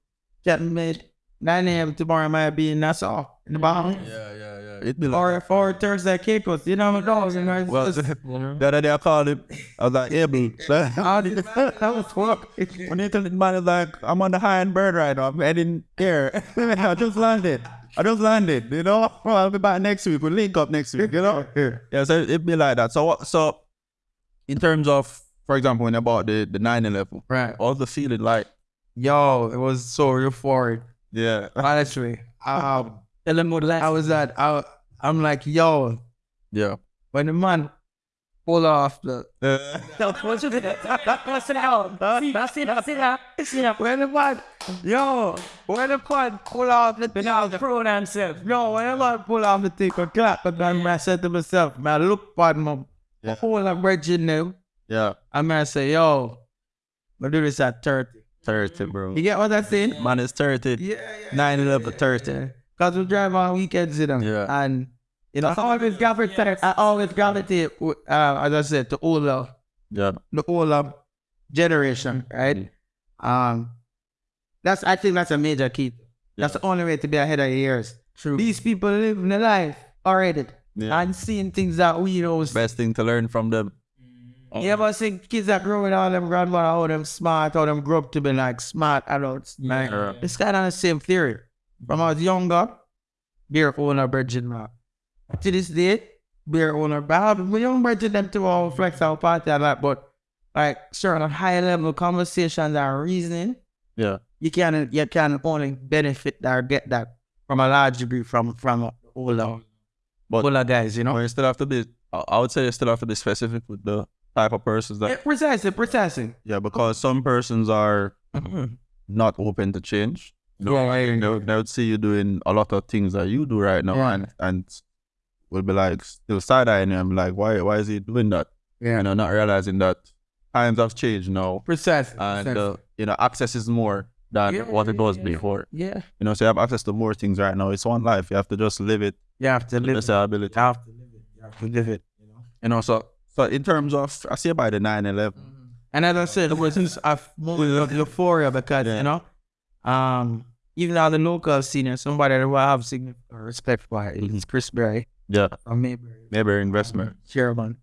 made 9 a.m. tomorrow might be in Nassau in the Bahamas. Yeah, yeah, yeah. It'd be like, Or for Thursday Caicos, you know what I'm saying? well, the other day I called him. I was like, yeah, boo. How did that was work? When you tell the man is like, I'm on the high end bird right now. I'm heading here. I just landed. I just landed. You know, well, I'll be back next week. We'll link up next week. You know. Yeah. So it'd be like that. So what? So in terms of, for example, when I bought the the 911, Right. what was the feeling like? Yo, it was so euphoric. Yeah. Honestly, um, Tell them what I was at. I, I'm like, yo, Yeah. when the man pull off the when the man, yo, when the man pull off the thing, I was pro themselves. yo, when the man pull off the thing, I clap, but then I said to myself, man, look at my Yeah. whole of virgin now. Yeah. I'm gonna say, yo, I do this at 30. 30, bro. You get what I'm saying? Man is 30. Yeah, yeah. 9 11, 30. Cause we drive on weekends, you know. Yeah. And you know, I always gravitate. I always gravitate, uh, as I said, to older, Yeah. the older generation, right? Um, that's I think that's a major key. That's the only way to be ahead of your years. True. These people living the life already Yeah. and seeing things that we know. Best thing to learn from them. Oh. You ever see kids that growing all them grandmother, how them smart, how them grow up to be like smart adults. Like, Yeah. it's kind of the same theory. From I was younger, beer owner virgin man. To this day, beer owner, but have my young virgin them to all flex our party and that, but like certain high level conversations and reasoning, Yeah. you can you can only benefit or get that from a large degree from from older But- older guys, you know. But you still have to be, I I would say you still have to be specific with the type of persons that, Yeah, precisely, precisely. yeah, because some persons are not open to change. No, know, Yeah, they, would- they would see you doing a lot of things that you do right now Yeah. and, and will be like still side eyeing you. I'm like, why why is he doing that? Yeah. You know, not realizing that times have changed now Precisely. and precisely. uh, you know, access is more than Yeah, what it was yeah. before. yeah. You know, so you have access to more things right now. It's one life. You have to just live it You have to to live best of your ability. You have to live it. You have to live it. You know. You know, so so in terms of I say by the 9-11, mm-hmm. And as I said, it was just a moment of euphoria because Yeah. you know, um, even on the local scene, somebody that I have significant respect for it is mm-hmm. Chris Berry Yeah. from Mayberry. Maybe um, investment. chairman.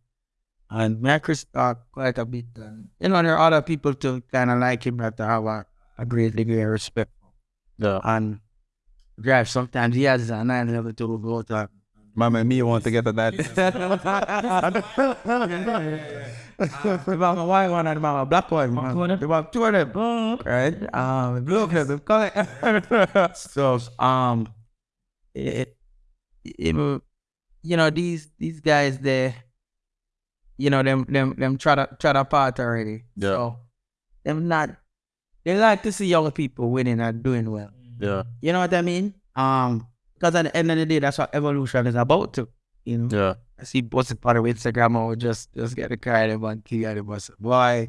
And me and Chris talk quite a bit. And, you know, there are other people to kind of like him but that have a, a great degree of respect. Yeah. And drive sometimes he has a 911 to go to. Mama and me want to get to that. If I'm a white one and I'm black one, man. If I'm two of them, right? Um, look at them, color. So, um, it, it, you know, these these guys, they, you know, them them them try to try to part already. Yeah. So, them not. They like to see young people winning and doing well. yeah. You know what I mean? Um, because at the end of the day, that's what evolution is about. To you know. Yeah. I see posting part of Instagram or just just get a car and one key of bus. Why?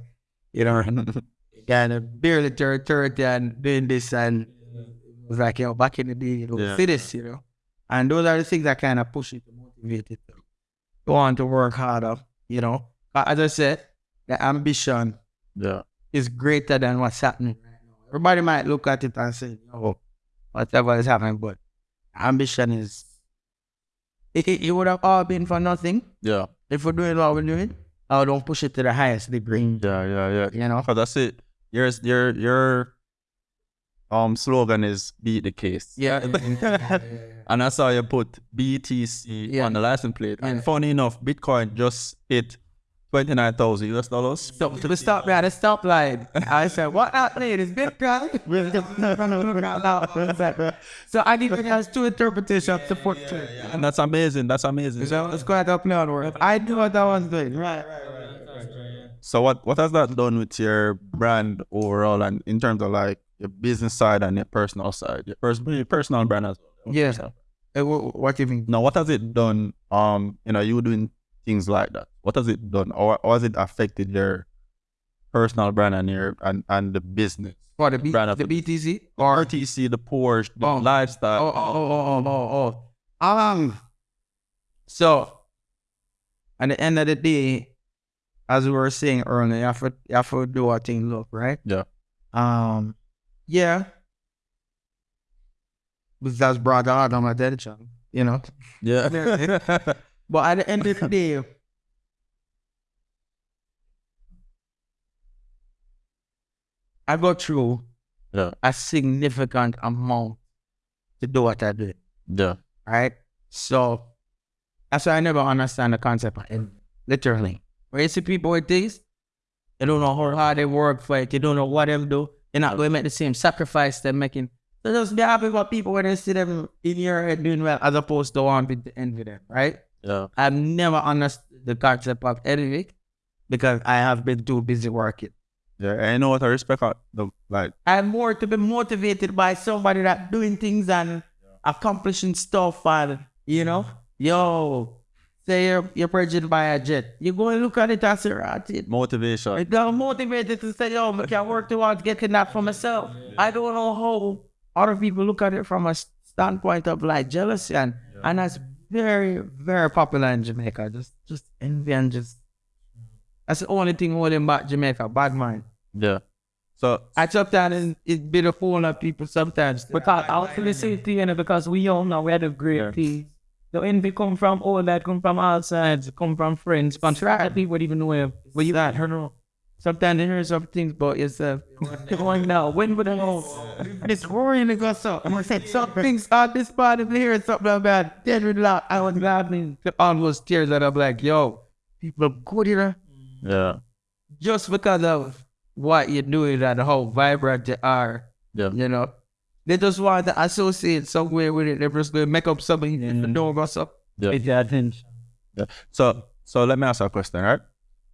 You know, kind of barely turn thirty and doing this and it was like, you know, back in the day, you know, Yeah. see this, you know. And those are the things that kind of push you to motivate you to go on to work harder, you know. But As I said, the ambition Yeah. is greater than what's happening right now. Everybody might look at it and say, oh, whatever is happening, but ambition is it, it, it would have all been for nothing Yeah. if we're doing what we're doing. I don't push it to the highest degree. Yeah. Yeah. Yeah. You know? Cause that's it. Your your your um slogan is beat the case. Yeah. And that's how you put BTC Yeah. on the license plate. And funny enough, Bitcoin just hit twenty nine thousand US dollars. so to stop me at the stoplight, I said, what happened? Is Bitcoin? so I need to have two interpretations to put to it. And that's amazing. That's amazing. So it's quite a plan work. I knew what I was doing. Right. So what what has that done with your brand overall and in terms of like your business side and your personal side? Your, pers- your personal brand as well. Yeah. Uh, wh- What do you mean? Now what has it done? Um, you know, you doing things like that. What has it done? Or, or has it affected your personal brand and your and, and the business? For the, B- Brand of the the- BTC? Or RTC, the Porsche, the Oh. lifestyle. Oh, oh, oh, oh, oh, oh. Um, so at the end of the day, as we were saying earlier, you have to, you have to do what thing look, right? Yeah. Um, yeah. Because that's brought out on my attention, you know? Yeah. But at the end of the day, I go through yeah. a significant amount to do what I do. Yeah. right? So that's why I never understand the concept of it. Literally. When you see people with this, they don't know how hard they work for it, they don't know what them do, they're not going to make the same sacrifice they're making. So just be happy for people when they see them in your head doing well as opposed to wanting to envy them, right? Yeah. I've never understood the concept of envy because I have been too busy working. Yeah. And you know what I respect the like I'm more to be motivated by somebody that doing things and accomplishing stuff and you know, mm-hmm. yo, say you're you're purchased by a jet. You go and look at it as a rat. It motivation. it got motivated to say, yo, I can work towards getting that for myself. I don't know how other people look at it from a standpoint of like jealousy and and that's very, very popular in Jamaica. Just just envy and just that's the only thing holding back Jamaica, bad mind. Yeah. So I sometimes it's, it's been a fool of people sometimes. Because I was gonna say to you, know, because we all know we had a great Yeah. team. The envy come from all that, come from all sides, come from friends, contract people would even know where But you got her know. Sometimes you hear some things about yourself. Uh, going now. When would I know? It's worrying to go so. I'm gonna say some things on this part of hearing something about dead with loud. I was laughing almost tears that I'm like, yo, people are good here yeah. just because of what you're doing and how vibrant you are. Yeah. You know, they just want to associate somewhere with it. They're just going to make up something and mm-hmm. know about something. Yeah. Your attention. Yeah. So so let me ask you a question, right?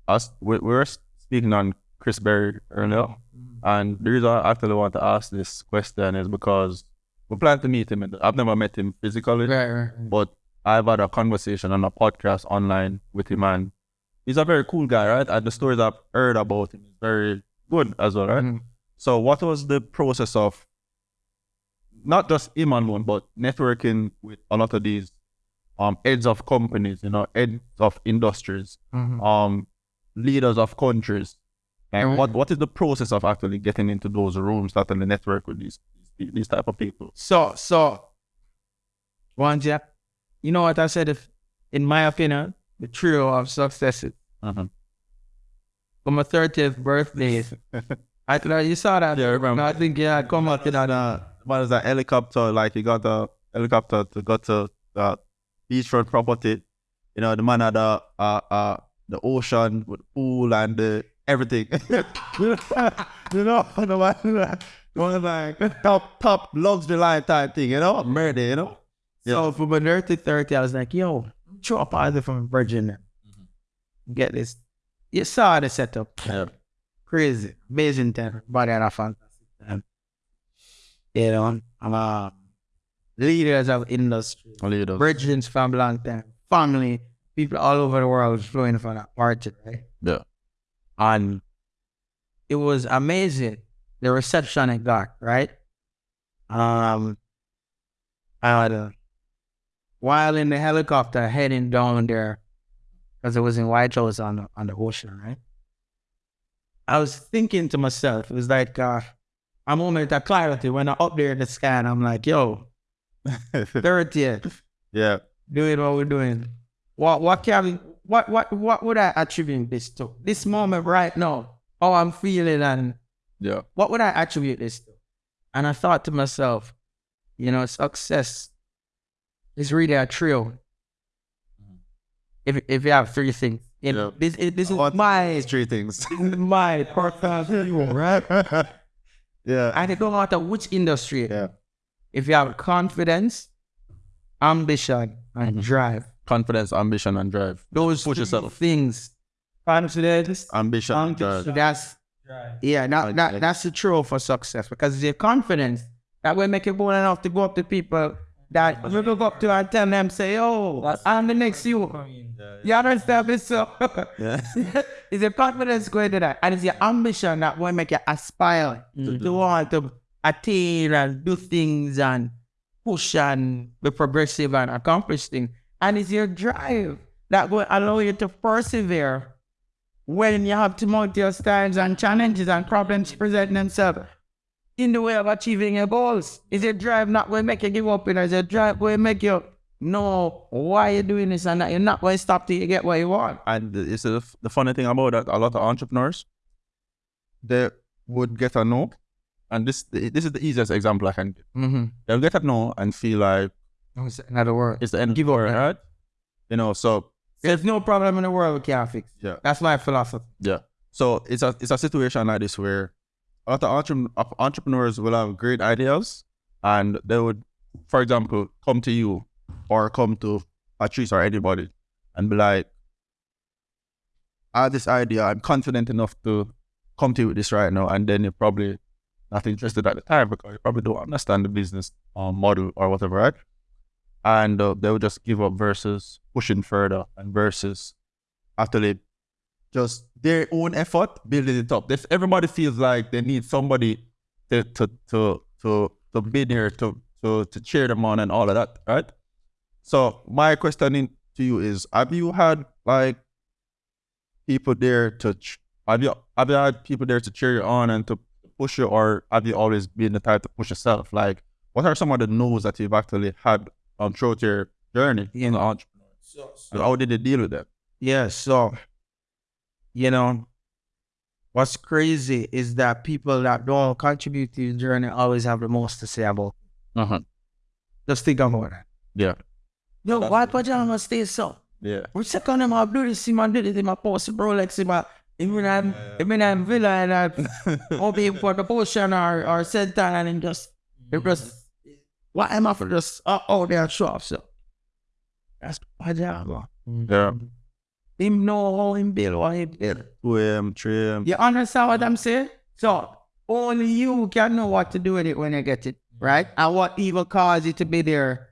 Us we were speaking on Chris Berry earlier, and the reason I actually want to ask this question is because we plan to meet him. I've never met him physically, Right, right. but I've had a conversation on a podcast online with him, and he's a very cool guy, right? And the stories I've heard about him is very good as well, right? Mhm. So what was the process of not just him alone, but networking with a lot of these um heads of companies, you know, heads of industries, Mhm. um leaders of countries. And what what is the process of actually getting into those rooms, starting the network with these, these type of people. So, so, one, yeah, you know what I said? If, in my opinion, the trio of successes. Uh-huh. For my 30th birthday, I thought you saw that. Yeah, I remember. I think, yeah, come up to that. Uh, what is that helicopter? Like you got the helicopter to go to the beachfront property. You know, the man had the uh uh the ocean with pool and the everything. you know, the man was like top top luxury lifetime thing, you know, murder, you know. So for my 30, 30, I was like, yo, throw a positive from Virginia. Get this. You saw the setup. Yeah. Crazy. Amazing time. But had a fantastic time. You know, I'm uh, leaders of industry. Those. Virgins from long time. Family. People all over the world flowing for that party, right? Yeah. And it was amazing. The reception it got, right? Um, I had while in the helicopter heading down there, because it was in White House on the, on the ocean, right? I was thinking to myself, it was like uh, a moment of clarity when I'm up there in the sky and I'm like, yo, 30th, yeah. doing what we're doing. What what can what what what would I attribute this to? This moment right now, how I'm feeling and Yeah. what would I attribute this to? And I thought to myself, you know, success is really a trio. If if you have three things, you know, Yeah. this it, this is my Three things. my perfect trio, right? yeah. And it don't matter which industry. Yeah. If you have confidence, ambition, and drive, Confidence, ambition, and drive. those Push three yourself. things. Confidence, Ambition, and So drive. that's yeah, that, that that's the true for success because it's your confidence that will make you bold enough to go up to people that you go up to and tell them, say, "Oh, I'm the next you." You understand this? So Yeah. it's your confidence going to that, and it's your ambition that will make you aspire to mm-hmm. want to attain and do things and push and be progressive and accomplish things. And it's your drive that will allow you to persevere when you have tumultuous times and challenges and problems present themselves in the way of achieving your goals. Is your drive not going to make you give up? Is your drive going to make you know why you're doing this and that you're not going to stop till you get what you want? And it's the, the funny thing about that, a lot of entrepreneurs, they would get a no. And this this is the easiest example I can give. Mm-hmm. They'll get a no and feel like Another word. it's the end Give of up, the world, right? You know, so There's no problem in the world we can't fix. yeah. That's my philosophy. Yeah. So it's a it's a situation like this where a lot of entre- of entrepreneurs will have great ideas and they would, for example, come to you or come to Patrice or anybody and be like, I have this idea, I'm confident enough to come to you with this right now. And then you're probably not interested at the time because you probably don't understand the business um, model or whatever, right? And uh, they would just give up versus pushing further and versus actually just their own effort building it up. If everybody feels like they need somebody to to to to, to be there to, to to cheer them on and all of that, right? So my question to you is: Have you had like people there to have you have you had people there to cheer you on and to push you, or have you always been the type to push yourself? Like, what are some of the no's that you've actually had um, throughout your journey in the entrepreneur? And how did you deal with that? Yeah, so you know, what's crazy is that people that don't contribute to your journey always have the most to say about. it. Uh huh. Just think about that. Yeah. Yo, why pajama stay so? Yeah. We second him up, do this, see man, do this, in my post Rolex, in my even I'm, even I'm villa and I'm hoping for the potion or or center and then just it just what am I for just uh, out there show off so. That's pajama. Yeah. Him know how him build what he build. 2 a.m., 3 a.m. You understand what I'm saying? So only you can know what to do with it when you get it, right? And what evil caused it to be there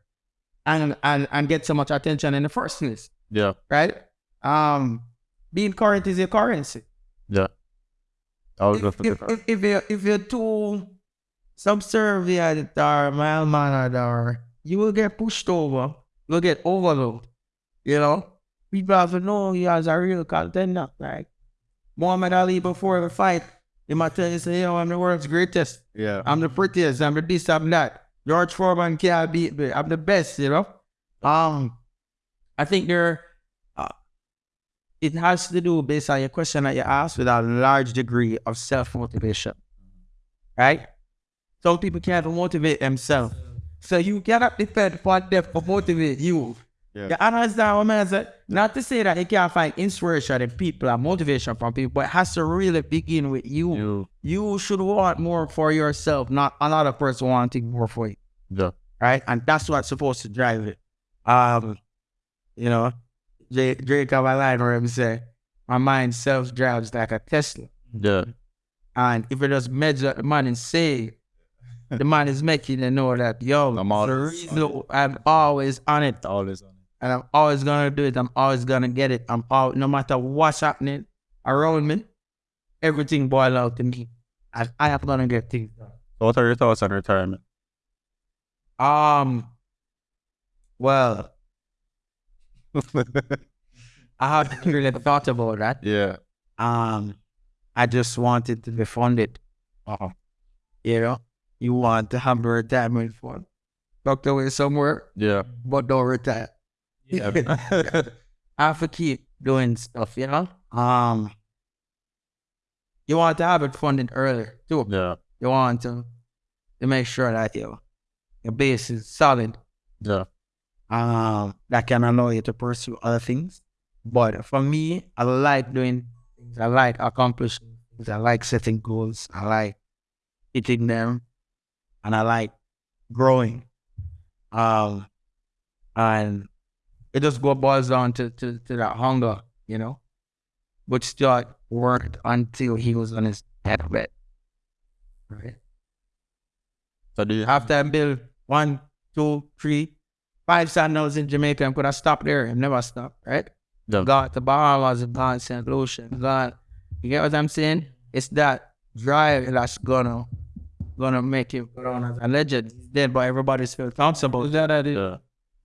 and and, and get so much attention in the first place, Yeah. right? Um being current is your currency. Yeah. I was If, if, if, if you're if you're too subservient or mild mannered or you will get pushed over, you'll get overloaded. You know? People have to know you as a real contender. Like Muhammad Ali before the fight, He might tell you, say, yo, I'm the world's greatest. Yeah. I'm the prettiest. I'm the this, I'm that. George Foreman can't beat me. I'm the best, you know? Um, I think there, uh, it has to do, based on your question that you asked, with a large degree of self motivation. Right? Some people can't motivate themselves. So you cannot depend on them to motivate you. Yeah. You understand what I'm saying? Not to say that you can't find inspiration in people and motivation from people, but it has to really begin with you. You. You should want more for yourself, not another person wanting more for you. Yeah. Right? And that's what's supposed to drive it. Um, you know, Drake, Drake have a line where he say, My mind self drives like a Tesla. Yeah. And if it just measure the man and say, the man is making you know that, yo, I'm always I'm always on it Always on it. and I'm always gonna do it. I'm always gonna get it. I'm all no matter what's happening around me, everything boil out to me. And I am gonna get things done. What are your thoughts on retirement? Um well, I haven't really thought about that. yeah. Um I just wanted to be funded. Uh-huh. You know? You want to have a retirement fund. Tucked away somewhere, Yeah. but don't retire. Yeah. I have to keep doing stuff, you know? Um you want to have it funded earlier too. yeah. You want to to make sure that your your base is solid. Yeah. Um that can allow you to pursue other things. But for me, I like doing things. I like accomplishing things. I like setting goals. I like hitting them. And I like growing. Um and it just go boils down to, to, to that hunger, you know, which start worked until he was on his deathbed. Right. So do you have I build one, two, three, five sandals in Jamaica, and could have stopped there and never stop, right? Yeah. Got the Bahamas, got St. Lucia, got you get what I'm saying? It's that drive that's gonna gonna make him put on as a legend. He's dead, but everybody still talks about that. that is- Yeah.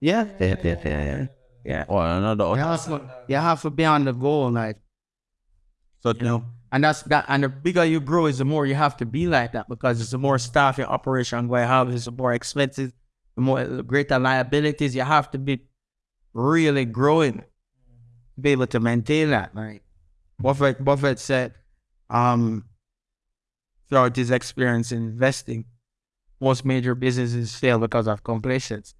Yeah, yeah, yeah, yeah, yeah. yeah. Oh, another. You have, to, you have to be on the goal, like So you know. And that's that. And the bigger you grow, is the more you have to be like that because it's the more staff your operation going to have, it's the more expenses, the more the greater liabilities. You have to be really growing to be able to maintain that. Right? Buffett Buffett said, um, throughout his experience in investing, most major businesses fail because of complacence.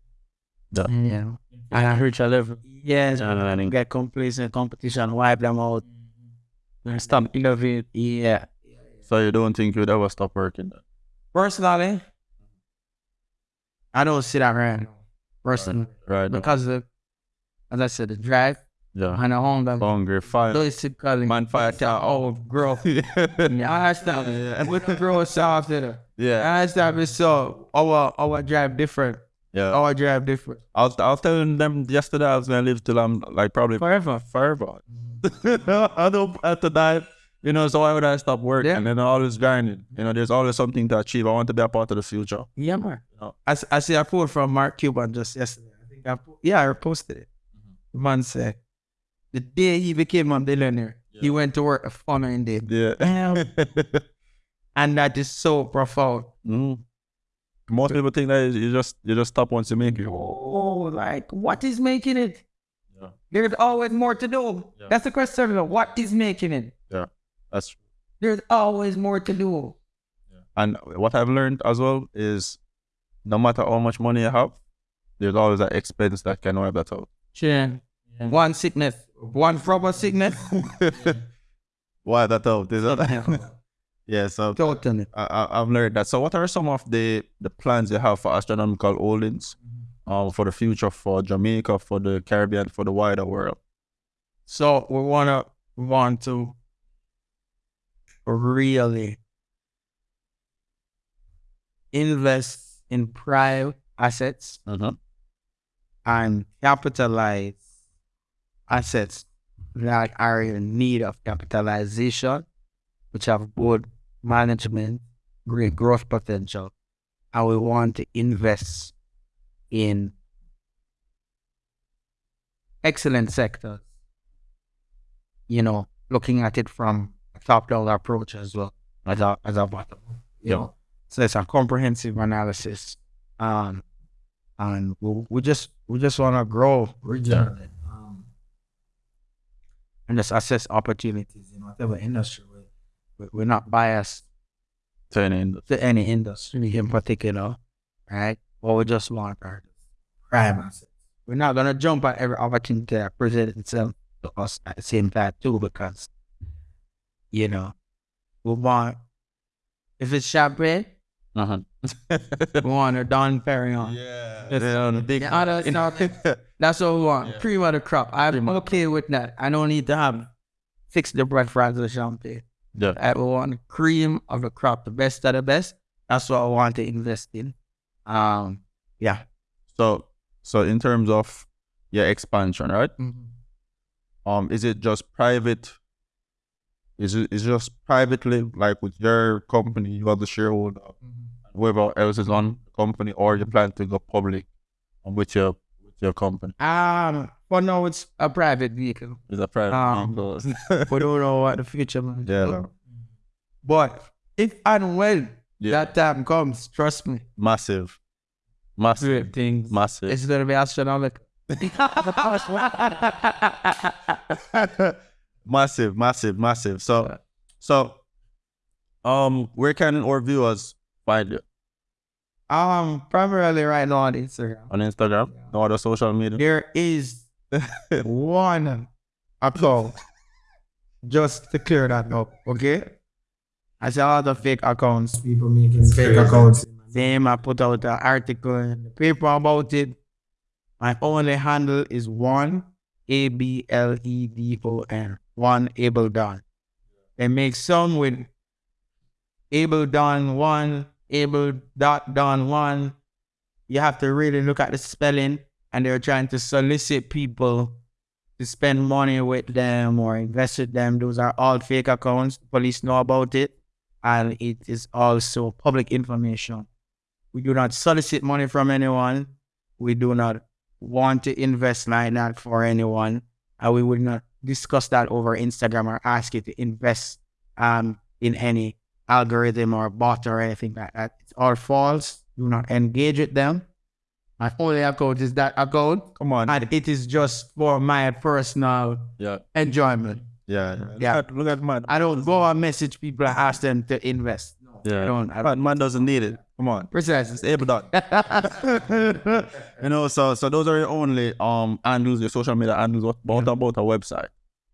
Yeah. Mm. You know, and I heard you live. Yes, Yeah, get complacent, competition, wipe them out. Mm-hmm. And stop innovating. Yeah. So you don't think you'd ever stop working? Then? Personally, I don't see that right now. Personally, Right. now. because of, as I said, the drive Yeah. and the hunger. Hungry, fire. Basically, Man, fire. to oh, growth. yeah. I understand. With the after Yeah. I understand. It's so oh, our our oh, drive different. Yeah. Oh, our drive different. I was, I was telling them yesterday I was gonna live till I'm like probably Forever. forever. I don't have to die. You know, so why would I stop working? Yeah. And then always grinding. You know, there's always something to achieve. I want to be a part of the future. Yeah, man. Oh. I, I see a quote from Mark Cuban just yesterday. I think I yeah, I reposted it. Mm-hmm. The man said, the day he became a billionaire, he went to work a following day. Yeah. And that is so profound. Mm. Most people think that you just you just stop once you make it. Oh, like, what is making it? Yeah. There's always more to do. Yeah. That's the question. What is making it? Yeah, That's There's always more to do. and what I've learned as well is no matter how much money you have, there's always an expense that can wipe that out. Sure. One sickness, one proper sickness. Why that out? Is that? yeah, so totally. I, I, I've learned that. So, what are some of the the plans you have for astronomical holdings, um, for the future, for Jamaica, for the Caribbean, for the wider world? So we wanna want to really invest in private assets Uh-huh. and capitalize assets that are in need of capitalization, which have good management, great growth potential, and we want to invest in excellent sectors. You know, looking at it from a top-down approach as well. as a as a bottom. You Yeah. know, so it's a comprehensive analysis. Um, and we, we just we just want to grow regionally. And just assess opportunities in whatever industry. We, we- we're not biased Turning. to any industry in particular, right? What we just want are prime assets. We're not gonna jump at every opportunity that presents itself to us at the same time too, because you know we want if it's champagne, Uh-huh. we want a Dom Pérignon. yeah. It's, the big Yeah, other stuff, that's what we want. Cream of the crop. I'm okay with that. I don't need to have fix the breakfast of champagne. Yeah. I want cream of the crop, the best of the best. That's what I want to invest in. Um, yeah. So so in terms of your expansion, right? Um, is it just private? Is it is just privately, like with your company, you are the shareholder, whoever else is on the company, or you plan to go public with your with your company? Um, for now it's a private vehicle. It's a private? Um, vehicle? we don't know what the future will Yeah. hold. But if and when Yeah. that time comes, trust me, massive, massive, great things. massive. It's gonna be astronomical. massive, massive, massive. So, so, um, where can our viewers find you um, primarily right now on Instagram. on Instagram? No other social media. There is one account just to clear that up, okay? I see a lot of fake accounts, people making fake accounts. Same, I put out an article in the paper about it. My only handle is one A B L E D O N. One Able Don. They make some with Able Don one, Able dot Don one. You have to really look at the spelling and they're trying to solicit people to spend money with them or invest with them. Those are all fake accounts. Police know about it, and it is also public information. We do not solicit money from anyone. We do not want to invest like that for anyone, and we would not discuss that over Instagram or ask you to invest um in any algorithm or bot or anything like that. It's all false. Do not engage with them. My only account is that account, Come on. and it is just for my personal Yeah, enjoyment. yeah, Yeah. Look at, look at man. I don't go and message people and ask them to invest. No, I Yeah, don't. I man, man doesn't need it. Come on. It's Precisely. able done. you know, so so those are your only um handles, your social media handles. What about about a website?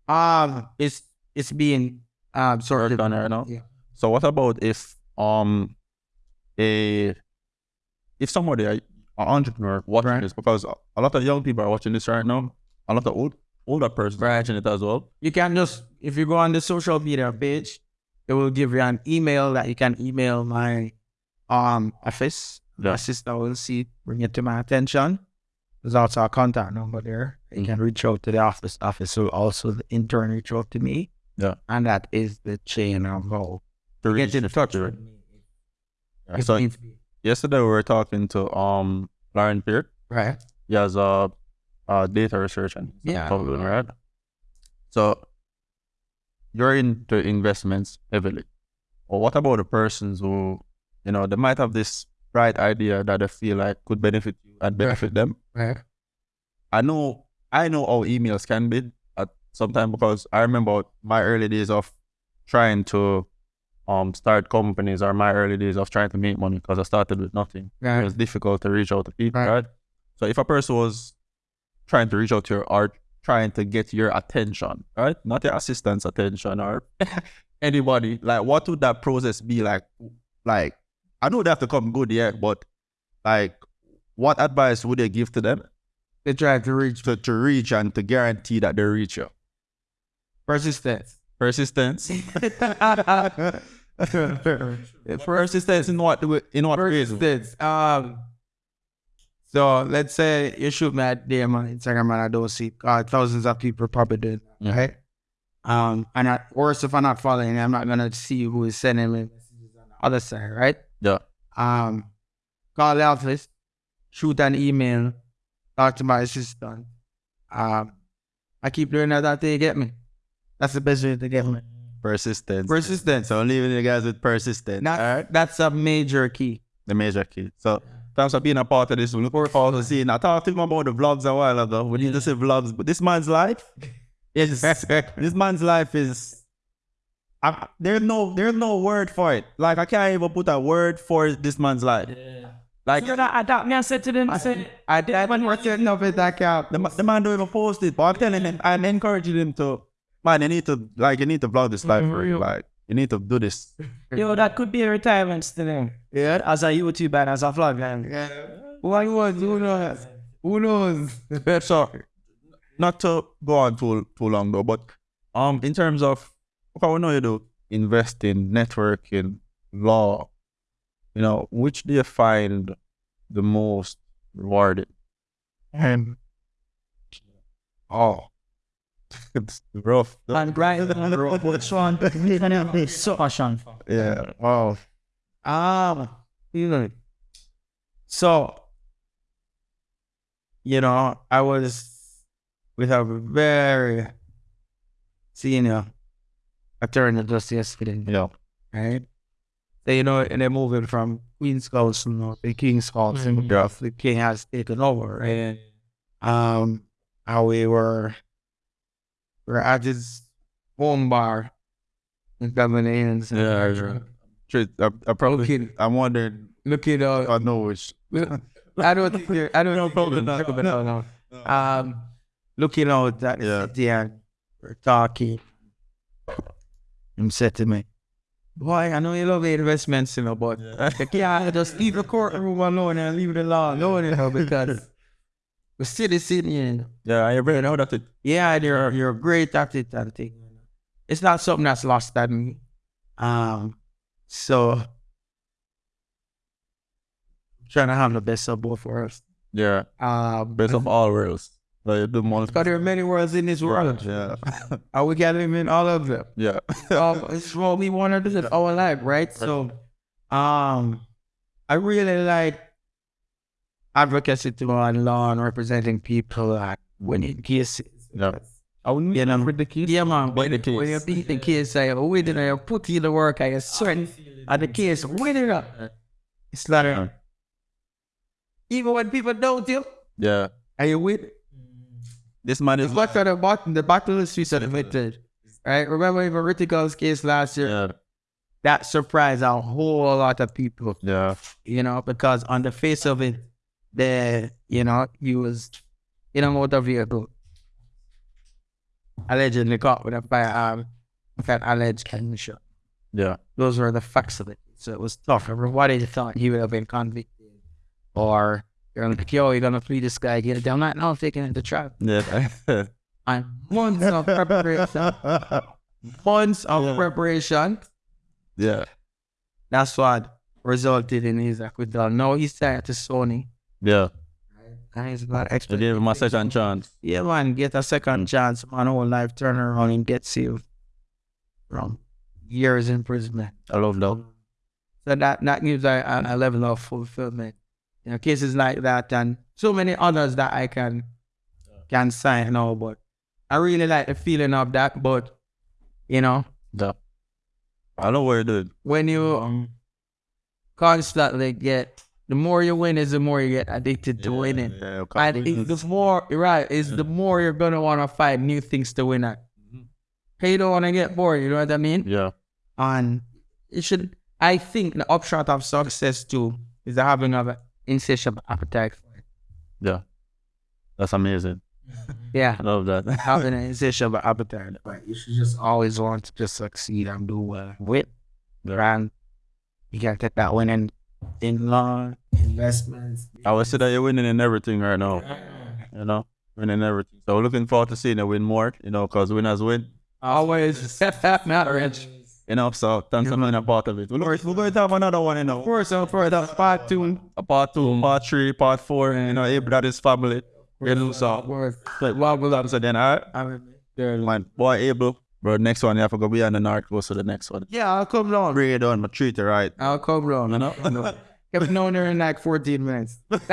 um, it's it's being um sort Worked of on right now? Yeah. So what about if um a if somebody a, a entrepreneur watching Right. this because a, a lot of young people are watching this right now, a lot of old older persons are Right. watching it as well. You can just if you go on the social media page, it will give you an email that you can email my um office. My sister will see, bring it to my attention. There's also a contact number there. You can reach out to the office. Office So also the intern reach out to me. Yeah. And that is the chain of how To get in touch to- with me. Yeah. So yesterday we were talking to um Lauren Peart. Right. He has a, a data research and Yeah. something, right? So you're into investments heavily. Or what about the persons who, you know, they might have this bright idea that they feel like could benefit you and benefit them. Right. I know I know how emails can be at some time because I remember my early days of trying to um start companies or my early days of trying to make money because I started with nothing. It was difficult to reach out to people, Right. right? So if a person was trying to reach out to your or trying to get your attention, right? Not your assistant's attention or anybody, like what would that process be like? Like I know they have to come good, yeah, but like what advice would they give to them They try to reach to, to reach and to guarantee that they reach you? persistence. Persistence. Persistence in what in what? Persistence. Um. So let's say you shoot me at DM on Instagram and I don't see uh, thousands of people probably did, Yeah. right? Um, and I, worse if I'm not following, I'm not gonna see who is sending me messages on the other side, right? Yeah. Um, call the office, shoot an email, talk to my assistant. Um, I keep doing that until you get me. That's the best way to get me. Persistence. Persistence. So I'm leaving you guys with persistence. That, That's a major key. the major key. So thanks for being a part of this. We look forward to seeing. I talked to him about the vlogs a while ago. We need to see vlogs, but this man's life is this man's life is. I, there's no there's no word for it. Like I can't even put a word for this man's life. Like You know, I thought me I said to them, I said, I did want to know if that count. the, ma- the man don't even post it, but I'm telling him I'm encouraging him to. Man, you need to like you need to vlog this life for you. Like you need to do this. yo, that could be a retirement to them. Yeah. As a YouTube and as a vlogger. Yeah. Why was who knows? Who knows? so not to go on too too long though, but um in terms of what we know you do, investing, networking, law, you know, which do you find the most rewarding? And, Oh, it's rough. And Brian, which one? So passion. Yeah. Wow. Um, you know, so you know, I was with a very senior attorney just yesterday, Yeah. right? So, you know, and they're moving from Queen's Counsel you know, to King's Counsel. Mhm. Yeah. The King has taken over, right? Um, and we were we're at his home bar in Dublin Inns. Yeah, yeah. Truth, I, I probably Looking, I'm wondering looking out I know which I don't think you're, I don't No, think probably you're- not. no, no, no. Um, looking out at the Yeah. city and we're talking. Him said to me, Boy, I know you love the investments, you know, but you can't just leave the courtroom alone and leave the law alone, you know, because we're still sitting here. you know. Yeah, I really know that it Yeah, you're you're great at it and thing. It's not something that's lost on me. Um, so trying to have the best of both worlds. yeah. Um, Best of all worlds. You do most Because there are many worlds in this world. Yeah. And we can live in all of them. Yeah. um, it's what we want to do in our life, right? So, um, I really like advocacy to on law and representing people and winning cases. Yeah. I wouldn't you know, With the kids. yeah, man. When, the when you case. beat the case, I oh, win it, I uh, put in the work, I sweat, and the case win it up. It's like, Yeah. even when people don't you, Yeah. and you win. This man is It's what the bottom, the battle is streets of the victor. Right? Remember even Rittico's case last year? Yeah. That surprised a whole lot of people, Yeah. you know, because on the face of it, the you know, he was in a motor vehicle. Allegedly caught with a firearm with an alleged gunshot. Yeah. Those were the facts of it. So it was tough. Everybody thought he would have been convicted. Or you're like, yo, you're gonna free this guy, it down. Not now taking it to trial. Yeah. And months of preparation. months of preparation. yeah. That's what resulted in his acquittal. Now he's starting to Sony. Yeah. And he's got extra. him a second chance. Yeah, man, get a second chance, man. Whole life turn around and get saved from years imprisonment. I love that. So that, that gives a, a, a level of fulfillment. You know, cases like that and so many others that I can can sign now, but I really like the feeling of that. But you know, Yeah. I know what you did. when you um, constantly get the more you win is the more you get addicted to winning. Yeah. And it, the more you're right is the more you're gonna want to find new things to win at. Mm-hmm. Hey, you don't want to get bored. You know what I mean? Yeah. And it should. I think the upshot of success too is the having of an insatiable appetite for it. Yeah. That's amazing. Yeah, I love that. having an insatiable appetite. But You should just always want to just succeed and do well with. And you can take that winning in law, investments. I would say that you're winning in everything right now. You know, winning everything. So looking forward to seeing you win more. You know, because winners win. Always marriage. You know, so thanks for being a part of it. We're, we're going to have another one, you know. Of course, of course, that's part two. A part two, part three, part four. You know, Abe, that is family. You know, so. Word. Like, well, well, so then, all right. I mean, Man, boy, Abel. Bro, next one, you have to go beyond the north coast to the next one. yeah, I'll come down. Bring it on, but treat it right. I'll come down. You know? Kept known her in like 14 minutes.